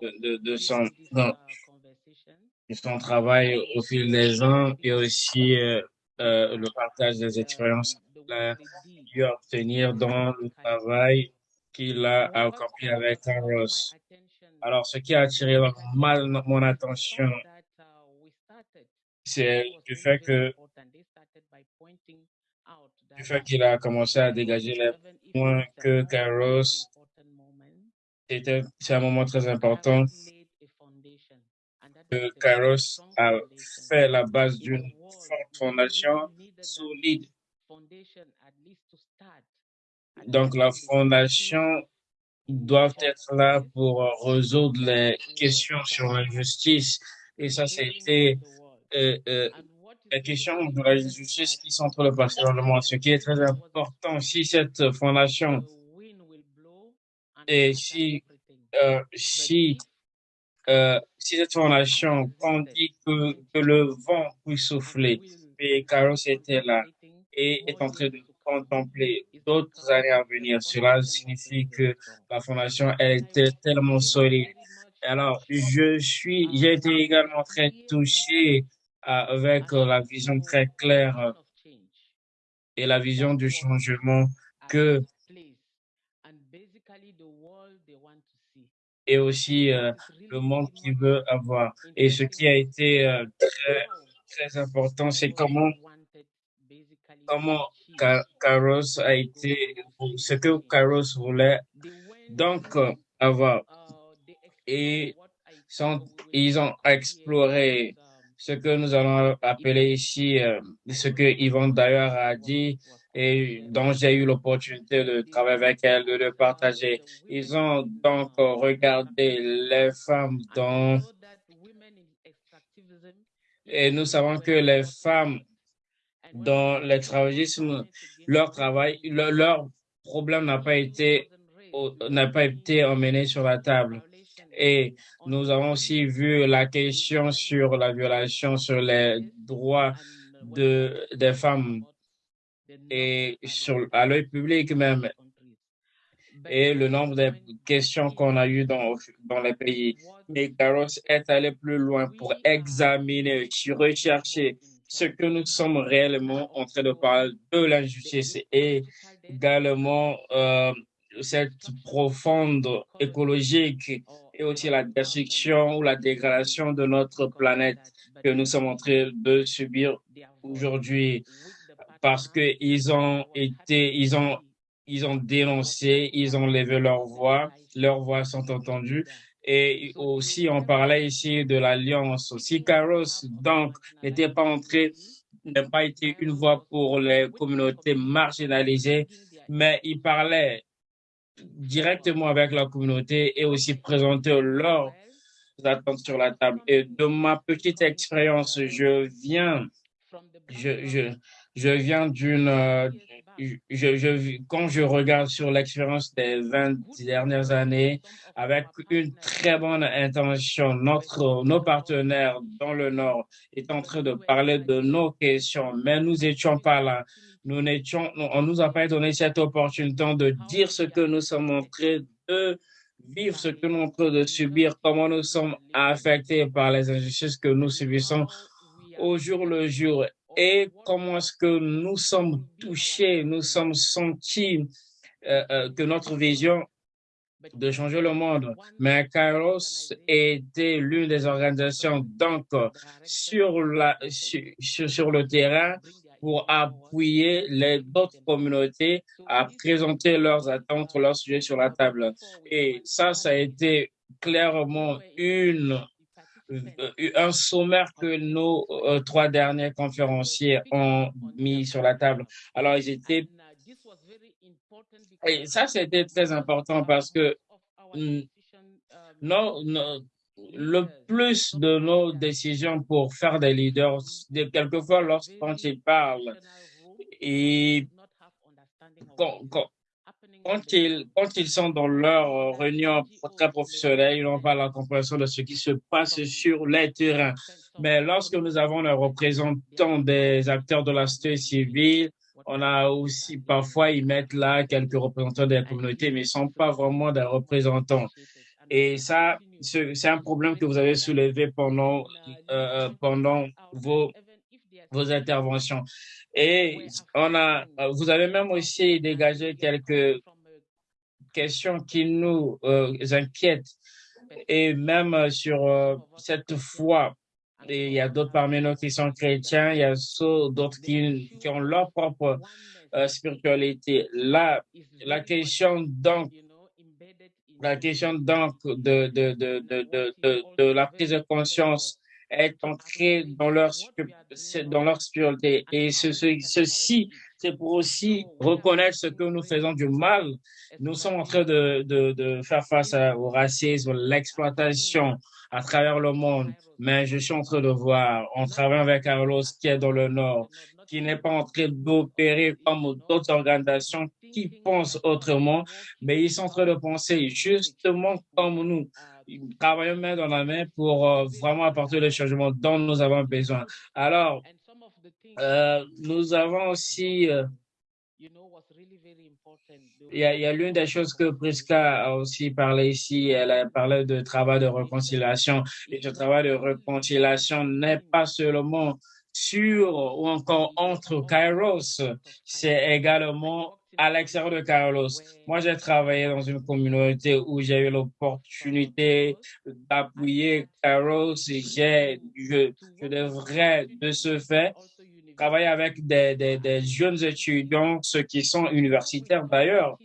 Speaker 2: de, de, de son, non, de son travail au fil des ans et aussi euh, euh, le partage des expériences qu'il a dû obtenir dans le travail qu'il a accompli avec Carlos. Alors, ce qui a attiré ma- mon attention, c'est du fait que du fait qu'il a commencé à dégager les points que Carlos c'était c'est un moment très important que Kairos a fait la base d'une fondation solide. Donc la fondation doit être là pour résoudre les questions sur l'injustice. Et ça, c'était euh, euh, la question de la justice qui passé dans le monde. Ce qui est très important, si cette fondation et si, euh, si, si cette fondation, quand on dit que, que le vent puisse souffler, et Carlos était là et est en train de contempler d'autres années à venir, cela signifie que la fondation, elle était tellement solide. Alors, je suis, j'ai été également très touché euh, avec euh, la vision très claire euh, et la vision du changement que et aussi le monde qui veut avoir. Et ce qui a été très important, c'est comment, comment Ca- Kairos a été, ce que Kairos voulait donc euh, avoir. Et sont, ils ont exploré ce que nous allons appeler ici, euh, ce que Yvonne d'ailleurs a dit et dont j'ai eu l'opportunité de travailler avec elle, de le partager. Ils ont donc euh, regardé les femmes dans, et nous savons que les femmes dans l'extravégisme, leur travail, leur, problème n'a pas été, n'a pas été emmené sur la table. Et nous avons aussi vu la question sur la violation sur les droits de, des femmes et sur, à l'œil public même et le nombre de questions qu'on a eues dans, dans les pays. Mais Carlos est allé plus loin pour examiner, rechercher ce que nous sommes réellement en train de parler de l'injustice et également euh, cette profonde écologique et aussi la destruction ou la dégradation de notre planète que nous sommes en train de subir aujourd'hui parce que ils ont été, ils ont, ils ont dénoncé, ils ont levé leur voix, leurs voix sont entendues. Et aussi, on parlait ici de l'alliance. Si Carlos, donc, n'était pas entré, n'a pas été une voix pour les communautés marginalisées, mais il parlait directement avec la communauté et aussi présenter leurs attentes sur la table. Et de ma petite expérience, je viens, je, je viens d'une, euh, quand je regarde sur l'expérience des 20 dernières années, avec une très bonne intention, notre, nos partenaires dans le Nord est en train de parler de nos questions, mais nous n'étions pas là. Nous n'étions, on nous a pas donné cette opportunité de dire ce que nous sommes en train de vivre, ce que nous sommes en train de subir, comment nous sommes affectés par les injustices que nous subissons au jour le jour et comment est-ce que nous sommes touchés, nous sommes sentis euh, euh, que notre vision de changer le monde. Mais Kairos était l'une des organisations donc sur, le terrain pour appuyer les autres communautés à présenter leurs attentes, leurs sujets sur la table. Et ça, ça a été clairement une un sommaire que nos euh, trois derniers conférenciers ont mis sur la table. Alors, ils étaient... Et ça, c'était très important parce que non, le plus de nos décisions pour faire des leaders, de, quelquefois, lorsqu'on ils parlent, et quand ils, quand ils sont dans leur réunion très professionnelle, ils n'ont pas la compréhension de ce qui se passe sur les terrains. Mais lorsque nous avons les représentants des acteurs de la société civile On a aussi, parfois, ils mettent là quelques représentants des communautés, mais ils ne sont pas vraiment des représentants. Et ça, c'est un problème que vous avez soulevé pendant, euh, pendant vos, vos interventions. Et on a, vous avez même aussi dégagé quelques questions qui nous euh, inquiètent et même sur euh, cette foi. Il y a d'autres parmi nous qui sont chrétiens, il y a d'autres qui, ont leur propre euh, spiritualité. Là, la question donc, la question donc de, de, de, de, de, la prise de conscience est ancrée dans leur, dans leur spiritualité. Et ce, ceci, c'est pour aussi reconnaître ce que nous faisons du mal. Nous sommes en train de, de, de faire face au racisme, l'exploitation à travers le monde. Mais je suis en train de voir, on travaille avec Carlos qui est dans le Nord, qui n'est pas en train d'opérer comme d'autres organisations qui pensent autrement, mais ils sont en train de penser justement comme nous. Travaillons main dans la main pour euh, vraiment apporter le changement dont nous avons besoin. Alors, euh, nous avons aussi, euh, il y a, l'une des choses que Priska a aussi parlé ici, elle a parlé de travail de réconciliation. Et ce travail de réconciliation n'est pas seulement sur ou encore entre Kairos, c'est également à l'extérieur de Carlos. Moi, j'ai travaillé dans une communauté où j'ai eu l'opportunité d'appuyer Carlos j'ai, je, je devrais de ce fait travailler avec des jeunes étudiants, ceux qui sont universitaires d'ailleurs,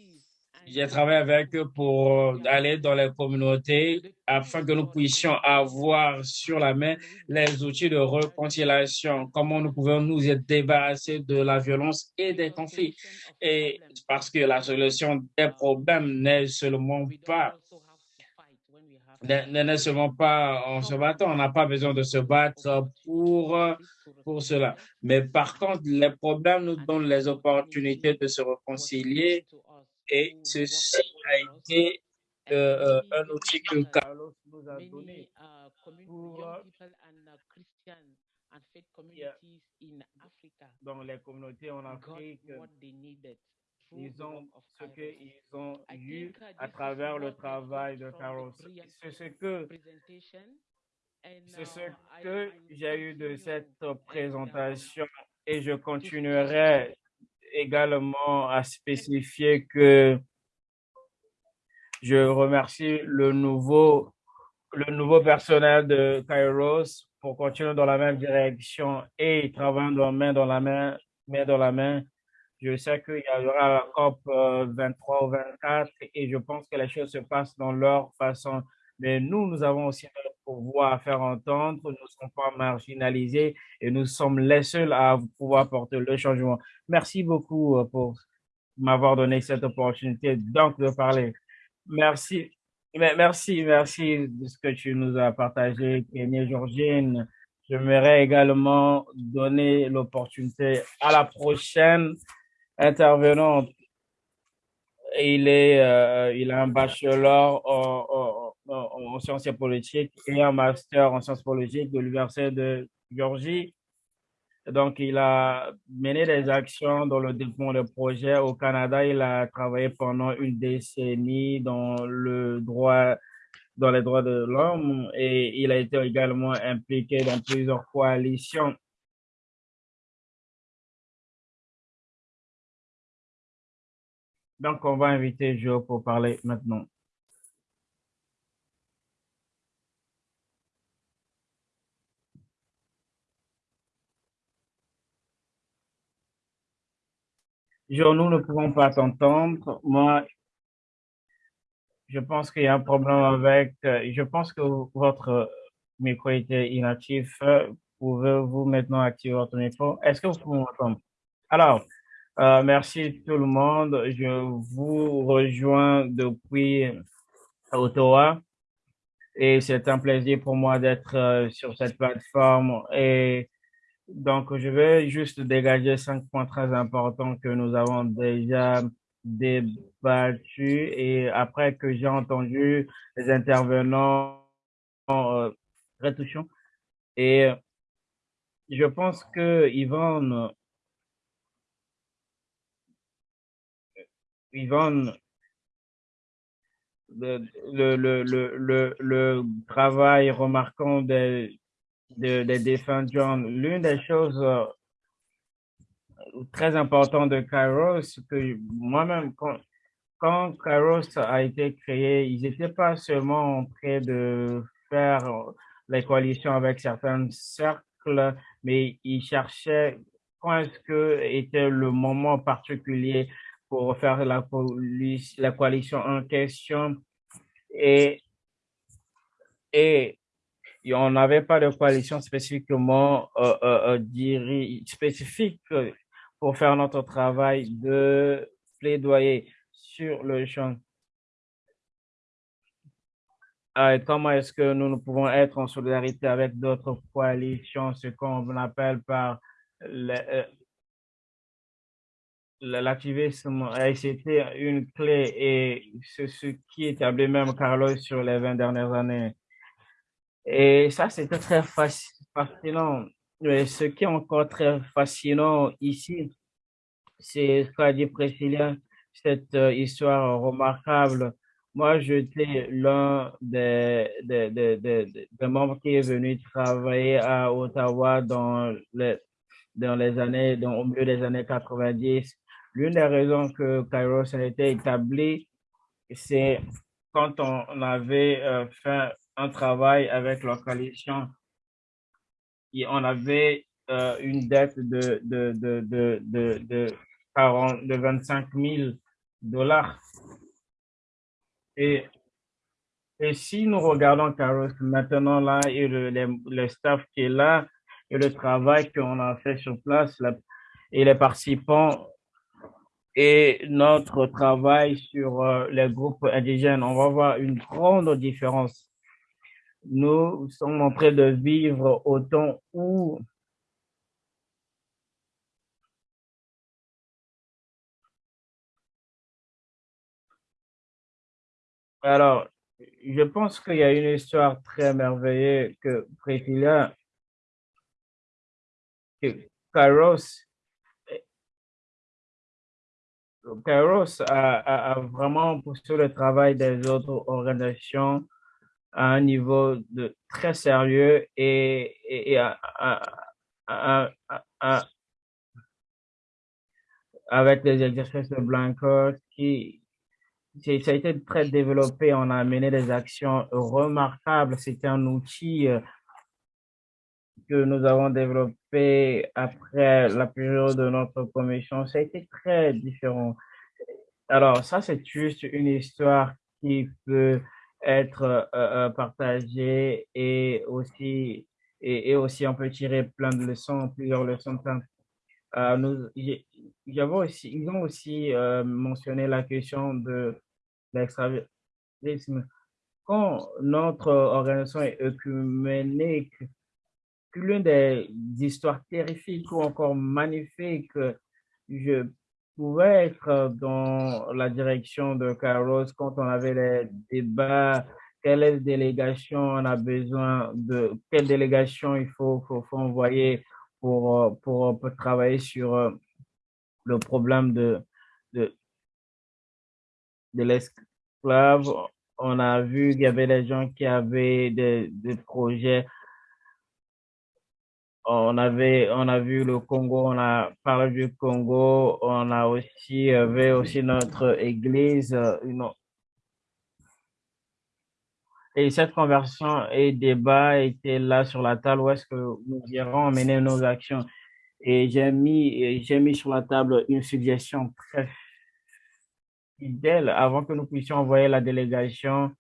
Speaker 2: j'ai travaillé avec eux pour aller dans les communautés afin que nous puissions avoir sur la main les outils de réconciliation, comment nous pouvons nous débarrasser de la violence et des conflits. Et parce que la solution des problèmes n'est seulement pas n'est seulement pas en se battant. On n'a pas besoin de se battre pour, pour cela. Mais par contre, les problèmes nous donnent les opportunités de se réconcilier et ceci a été euh, un outil que Carlos nous a donné pour dans les communautés en Afrique. Ils ont ce qu'ils ont eu à travers le travail de Carlos. C'est ce que c'est ce que j'ai eu de cette présentation et je continuerai également à spécifier que je remercie le nouveau, le nouveau personnel de Kairos pour continuer dans la même direction et travailler dans, main dans la main, main dans la main. Je sais qu'il y aura la COP 23 ou 24 et je pense que les choses se passent dans leur façon. Mais nous, nous avons aussi notre pouvoir à faire entendre. Nous ne sommes pas marginalisés et nous sommes les seuls à pouvoir porter le changement. Merci beaucoup euh, pour m'avoir donné cette opportunité donc de parler. Merci. Merci, merci de ce que tu nous as partagé, Kenny Georgine. J'aimerais également donner l'opportunité à la prochaine intervenante. Il est, euh, il a un bachelor en, en, en, sciences politiques et un master en sciences politiques de l'Université de Georgie. Donc, il a mené des actions dans le développement de projets au Canada. Il a travaillé pendant une décennie dans le droit, dans les droits de l'homme et il a été également impliqué dans plusieurs coalitions. Donc, on va inviter Joe pour parler maintenant. Joe, nous ne pouvons pas t'entendre. Moi, je pense qu'il y a un problème avec, euh, je pense que votre micro était inactif. Pouvez-vous maintenant activer votre micro? Est-ce que vous pouvez m'entendre? Alors, euh, merci tout le monde. Je vous rejoins depuis Ottawa et c'est un plaisir pour moi d'être euh, sur cette plateforme et donc, je vais juste dégager cinq points très importants que nous avons déjà débattus et après que j'ai entendu les intervenants euh, très touchants. Et je pense que Yvonne Yvonne, le, le, le, le, travail remarquant des, de, des défunts John. L'une des choses euh, très importantes de Kairos, que moi-même, quand, quand Kairos a été créé, ils n'étaient pas seulement en train de faire les coalitions avec certains cercles, mais ils cherchaient quand est-ce que était le moment particulier pour faire la, la coalition en question. Et, et on n'avait pas de coalition spécifiquement euh, euh, euh spécifique pour faire notre travail de plaidoyer sur le champ. Euh, comment est-ce que nous, nous pouvons être en solidarité avec d'autres coalitions, ce qu'on appelle par l'activisme a été une clé et c'est ce qui établit même Carlos sur les 20 dernières années. Et ça, c'était très fascinant. Mais ce qui est encore très fascinant ici, c'est ce qu'a dit Priscilla, cette euh, histoire remarquable. Moi, j'étais l'un des, des, des, membres qui est venu travailler à Ottawa dans les, dans les années, dans, au milieu des années 90 L'une des raisons que Kairos a été établi, c'est quand on avait euh, fait un travail avec la coalition et on avait euh, une dette de, de, de, de, de, de, 40, de 25 000 dollars. Et, et si nous regardons Kairos maintenant là et le, le, staff qui est là et le travail qu'on a fait sur place et les participants et notre travail sur euh, les groupes indigènes, on va voir une grande différence. Nous sommes en train de vivre au temps où Alors, je pense qu'il y a une histoire très merveilleuse que Priscilla, que Kairos Kairos a, vraiment poussé le travail des autres organisations à un niveau très sérieux et, et, avec les exercices de Blanco qui ça a été très développé. On a mené des actions remarquables. C'était un outil euh, que nous avons développé après la période de notre commission, ça a été très différent. Alors, ça, c'est juste une histoire qui peut être euh, euh, partagée et aussi, et, aussi on peut tirer plein de leçons, plusieurs leçons. Euh, nous, aussi, ils ont aussi euh, mentionné la question de l'extravérisme. Quand notre organisation est œcuménique, l'une des histoires terrifiques ou encore magnifiques, je pouvais être dans la direction de Carlos quand on avait les débats, quelle délégation on a besoin de, quelle délégation il faut, envoyer pour, pour, travailler sur euh, le problème de, de, l'esclave. On a vu qu'il y avait des gens qui avaient des projets on avait, on a vu le Congo, on a parlé du Congo, on a aussi, avait aussi notre église, euh, et cette conversation et débat était là sur la table où est-ce que nous irons mener nos actions. Et j'ai mis, j'ai mis sur la table une suggestion très fidèle avant que nous puissions envoyer la délégation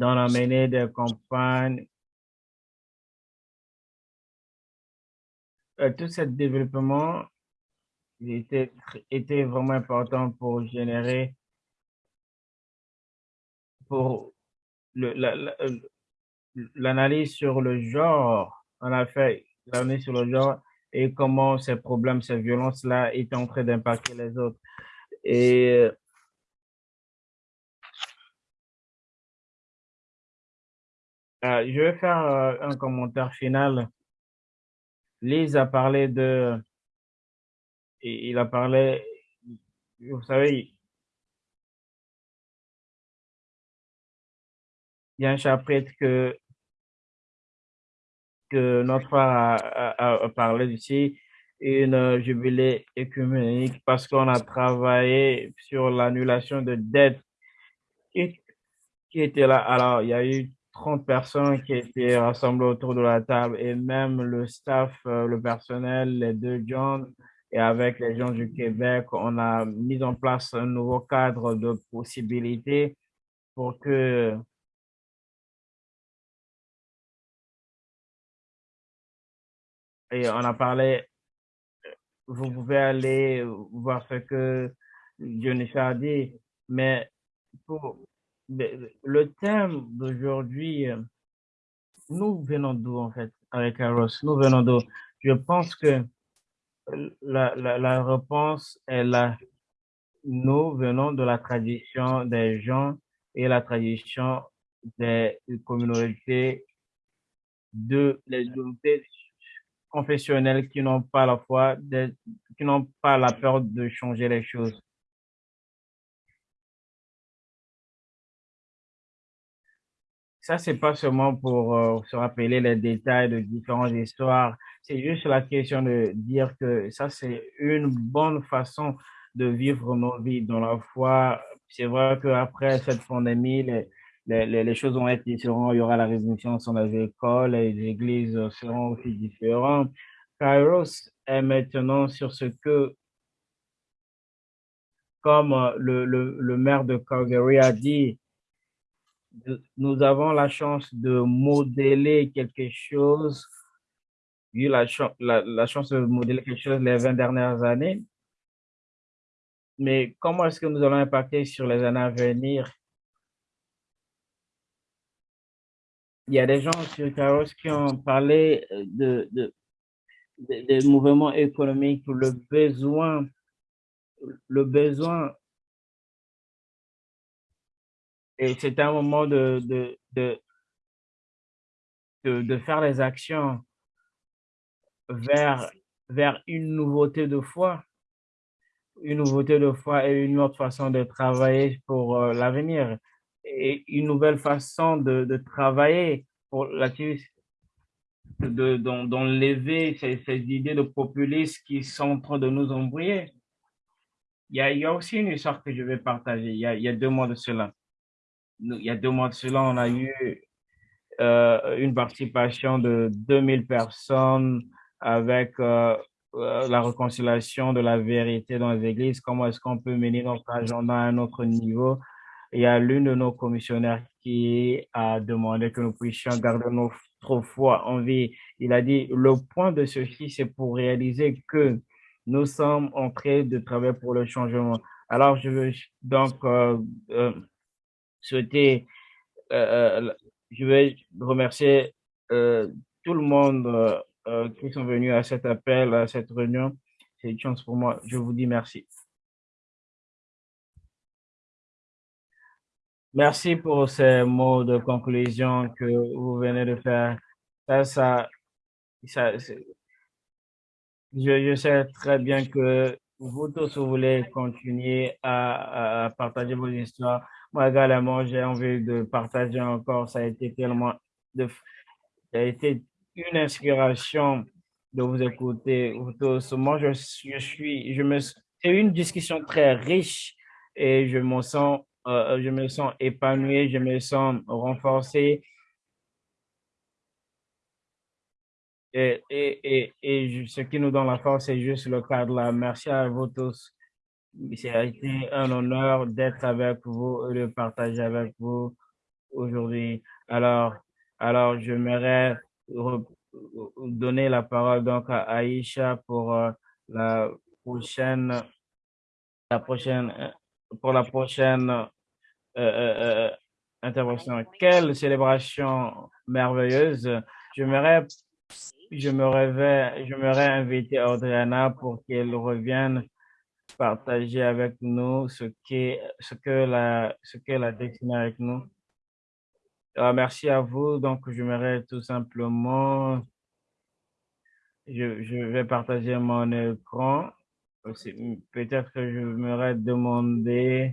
Speaker 2: dans la menée des campagnes. Euh, tout ce développement était, était vraiment important pour générer, pour l'analyse sur le genre. On a fait l'analyse sur le genre et comment ces problèmes, ces violences-là étaient en train d'impacter les autres. Et Euh, je vais faire euh, un commentaire final. Lise a parlé de, il a parlé, vous savez, il y a un chapitre que, que notre frère a, parlé d'ici, une jubilée écuménique parce qu'on a travaillé sur l'annulation de dettes qui, qui était là. Alors, il y a eu 30 personnes qui étaient rassemblées autour de la table et même le staff, euh, le personnel, les deux John et avec les gens du Québec, on a mis en place un nouveau cadre de possibilités pour que et on a parlé, vous pouvez aller voir ce que Dionys a dit, mais pour le thème d'aujourd'hui, nous venons d'où en fait avec Carlos? Nous venons d'où? Je pense que la, la, la réponse est là. Nous venons de la tradition des gens et la tradition des communautés de les communautés confessionnelles qui n'ont pas la foi, qui n'ont pas la peur de changer les choses. Ça, c'est pas seulement pour euh, se rappeler les détails de différentes histoires, c'est juste la question de dire que ça, c'est une bonne façon de vivre nos vies dans la foi. C'est vrai qu'après cette pandémie, les, les, les, choses vont être différentes. Il y aura la révolution sur les écoles, les églises seront aussi différentes. Kairos est maintenant sur ce que, comme le, le, le maire de Calgary a dit, nous avons la chance de modeler quelque chose, eu la, la, chance de modeler quelque chose les 20 dernières années. Mais comment est-ce que nous allons impacter sur les années à venir? Il y a des gens sur Caros qui ont parlé de, de, des mouvements économiques, le besoin, le besoin et c'est un moment de, de, de, de, faire les actions vers, vers une nouveauté de foi, une nouveauté de foi et une autre façon de travailler pour euh, l'avenir et une nouvelle façon de, de travailler pour l'activité de, d'enlever ces, ces idées de populistes qui sont en train de nous embrouiller. Il y a, il y a aussi une histoire que je vais partager. Il y a, il y a deux mois de cela il y a deux mois de cela, on a eu euh, une participation de 2000 personnes avec euh, euh, la réconciliation de la vérité dans les églises. Comment est-ce qu'on peut mener notre agenda à un autre niveau? Il y a l'une de nos commissionnaires qui a demandé que nous puissions garder notre foi en vie. Il a dit, le point de ceci, c'est pour réaliser que nous sommes en train de travailler pour le changement. Alors, je veux donc souhaiter, euh, euh, je vais remercier euh, tout le monde qui sont venus à cet appel, à cette réunion. C'est une chance pour moi. Je vous dis merci. Merci pour ces mots de conclusion que vous venez de faire. Ça, ça, je, sais très bien que vous tous, vous voulez continuer à partager vos histoires. Moi également, j'ai envie de partager encore. Ça a été tellement ça a été une inspiration de vous écouter vous tous. Moi, je, je suis, je me, c'est une discussion très riche et je me sens, euh, je me sens épanoui, je me sens renforcé. Et, et, et, et ce qui nous donne la force, c'est juste le cadre là. Merci à vous tous. A été un honneur d'être avec vous et de partager avec vous aujourd'hui. Alors, alors j'aimerais donner la parole donc à Aïcha pour euh, la prochaine, la prochaine, pour la prochaine euh, euh, intervention. Quelle célébration merveilleuse! J'aimerais, je me j'aimerais inviter Adriana pour qu'elle revienne partager avec nous ce, qui ce que la, ce qu'elle a dessiné avec nous. Alors, merci à vous. Donc, j'aimerais tout simplement Je, je vais partager mon écran. Peut-être que je m'aurais demandé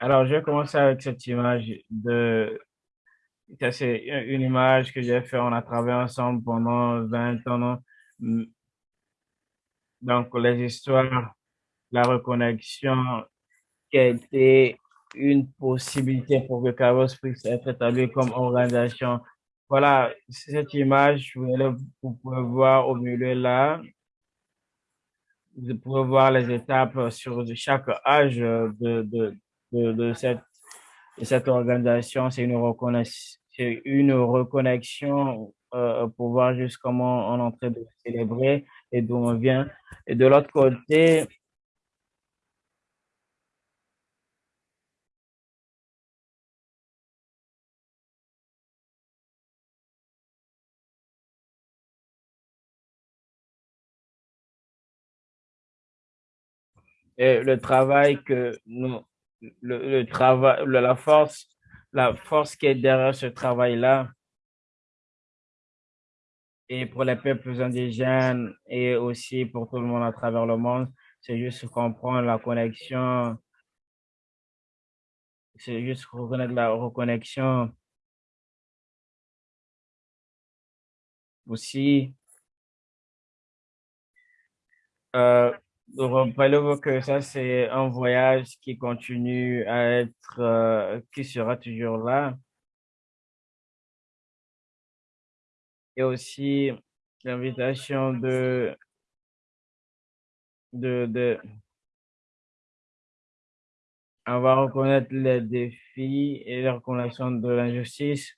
Speaker 2: Alors, je vais commencer avec cette image de... C'est une image que j'ai fait, on a travaillé ensemble pendant 20 ans. Donc, les histoires, la reconnexion qui a été une possibilité pour que Carlos puisse être établi comme organisation. Voilà, cette image, vous pouvez voir au milieu là, vous pouvez voir les étapes sur chaque âge de, de, de, cette, organisation. C'est une reconnaissance, une reconnexion euh, pour voir juste comment on est en train de célébrer et d'où on vient. Et de l'autre côté, et le travail que nous, le, travail, la force, la force qui est derrière ce travail-là, et pour les peuples indigènes et aussi pour tout le monde à travers le monde, c'est juste comprendre la connexion, c'est juste reconnaître la reconnexion aussi. Euh, Rappelez-vous que ça, c'est un voyage qui continue à être, euh, qui sera toujours là. Et aussi l'invitation de, de, de, on va reconnaître les défis et la reconnaissance de l'injustice.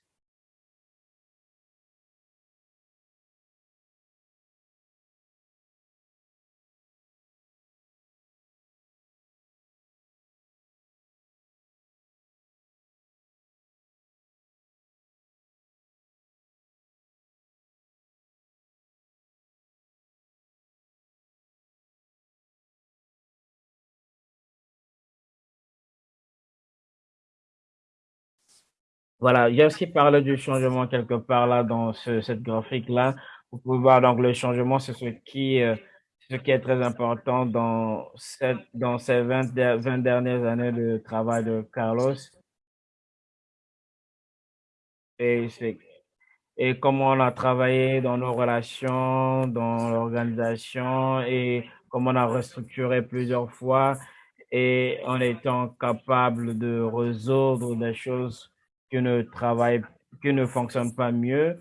Speaker 2: Voilà, j'ai aussi parlé du changement quelque part là dans ce, cette graphique-là. Vous pouvez voir donc le changement, c'est ce qui, euh, ce qui est très important dans, cette, dans ces 20, 20 dernières années de travail de Carlos. Et, et comment on a travaillé dans nos relations, dans l'organisation et comment on a restructuré plusieurs fois et en étant capable de résoudre des choses qui ne travaille, qui ne fonctionne pas mieux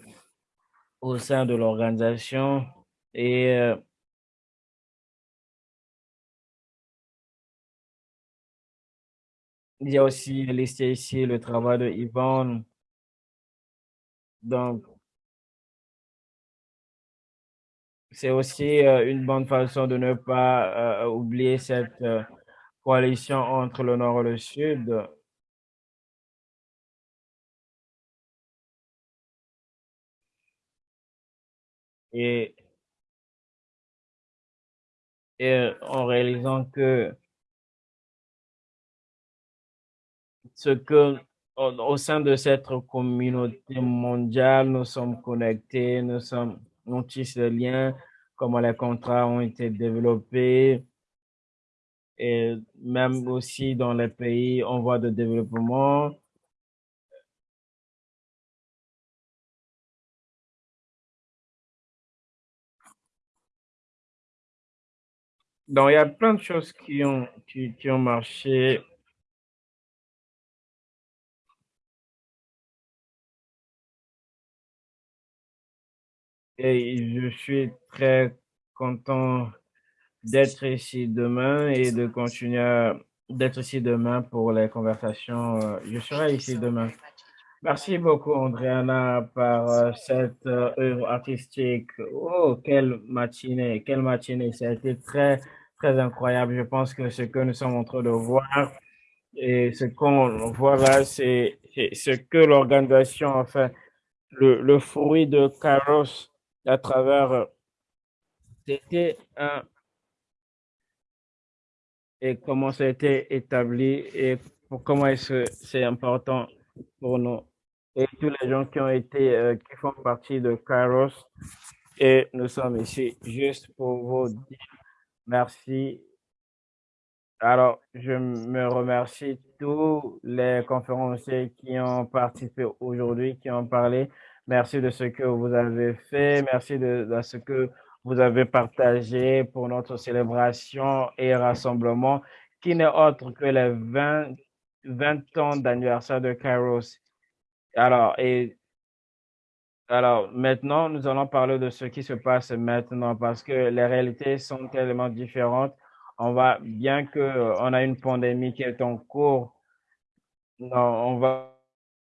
Speaker 2: au sein de l'organisation et euh, il y a aussi listé ici le travail de Yvonne. Donc, c'est aussi euh, une bonne façon de ne pas euh, oublier cette coalition entre le Nord et le Sud. Et, en réalisant que ce que au, sein de cette communauté mondiale, nous sommes connectés, nous sommes, nous tissons des liens, comment les contrats ont été développés, et même aussi dans les pays en voie de développement, Donc, il y a plein de choses qui ont, qui, ont marché. Et je suis très content d'être ici demain et de continuer d'être ici demain pour les conversations. Euh, je serai ici demain. Merci beaucoup, Andréana, par euh, cette euh, œuvre artistique. Oh, quelle matinée, quelle matinée. Ça a été très, très incroyable. Je pense que ce que nous sommes en train de voir Et ce qu'on voit là, c'est ce que l'organisation, enfin, le, le fruit de Kairos à travers, c'était un, et comment ça a été établi et pour comment est-ce c'est important pour nous. Et tous les gens qui ont été, euh, qui font partie de Kairos, et nous sommes ici juste pour vous dire merci. Alors, je me remercie tous les conférenciers qui ont participé aujourd'hui, qui ont parlé. Merci de ce que vous avez fait. Merci de, ce que vous avez partagé pour notre célébration et rassemblement, qui n'est autre que les 20, 20 ans d'anniversaire de Kairos. Alors, et alors maintenant, nous allons parler de ce qui se passe maintenant parce que les réalités sont tellement différentes. On va, bien que on a une pandémie qui est en cours, non, on va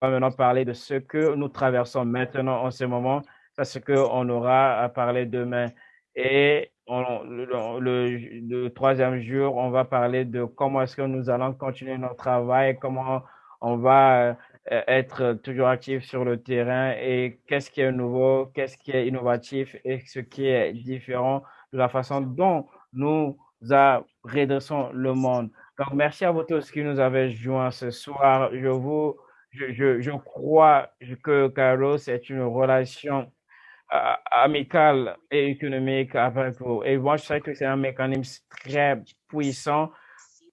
Speaker 2: maintenant parler de ce que nous traversons maintenant en ce moment, parce qu'on aura à parler demain. Et on, le, le, le, troisième jour, on va parler de comment est-ce que nous allons continuer notre travail, comment on va être toujours actif sur le terrain et qu'est-ce qui est nouveau, qu'est-ce qui est innovatif et ce qui est différent de la façon dont nous redressons le monde. Donc, merci à vous tous qui nous avez joints ce soir. Je vous, je, je, je crois que Carlos est une relation euh, amicale et économique avec vous. Et moi, je sais que c'est un mécanisme très puissant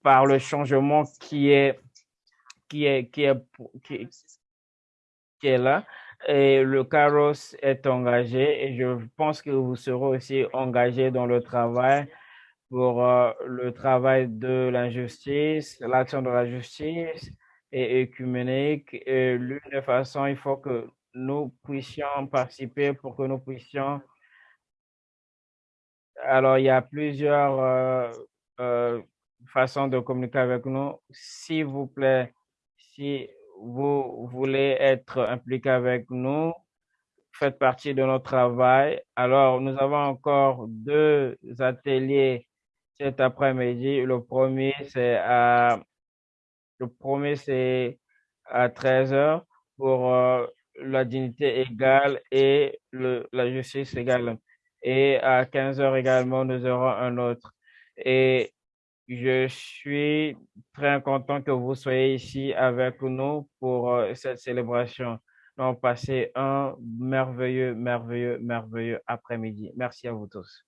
Speaker 2: par le changement qui est qui est, qui est, qui, qui est là. Et le carros est engagé et je pense que vous serez aussi engagé dans le travail pour euh, le travail de l'injustice, l'action de la justice et écuménique. Et l'une des façons, il faut que nous puissions participer pour que nous puissions. Alors, il y a plusieurs euh, euh, façons de communiquer avec nous. S'il vous plaît, si vous voulez être impliqué avec nous, faites partie de notre travail. Alors, nous avons encore deux ateliers cet après-midi. Le premier, c'est à, le premier, c'est à 13 heures pour euh, la dignité égale et le, la justice égale. Et à 15 heures également, nous aurons un autre. Et je suis très content que vous soyez ici avec nous pour euh, cette célébration. Donc, passez un merveilleux, merveilleux, merveilleux après-midi. Merci à vous tous.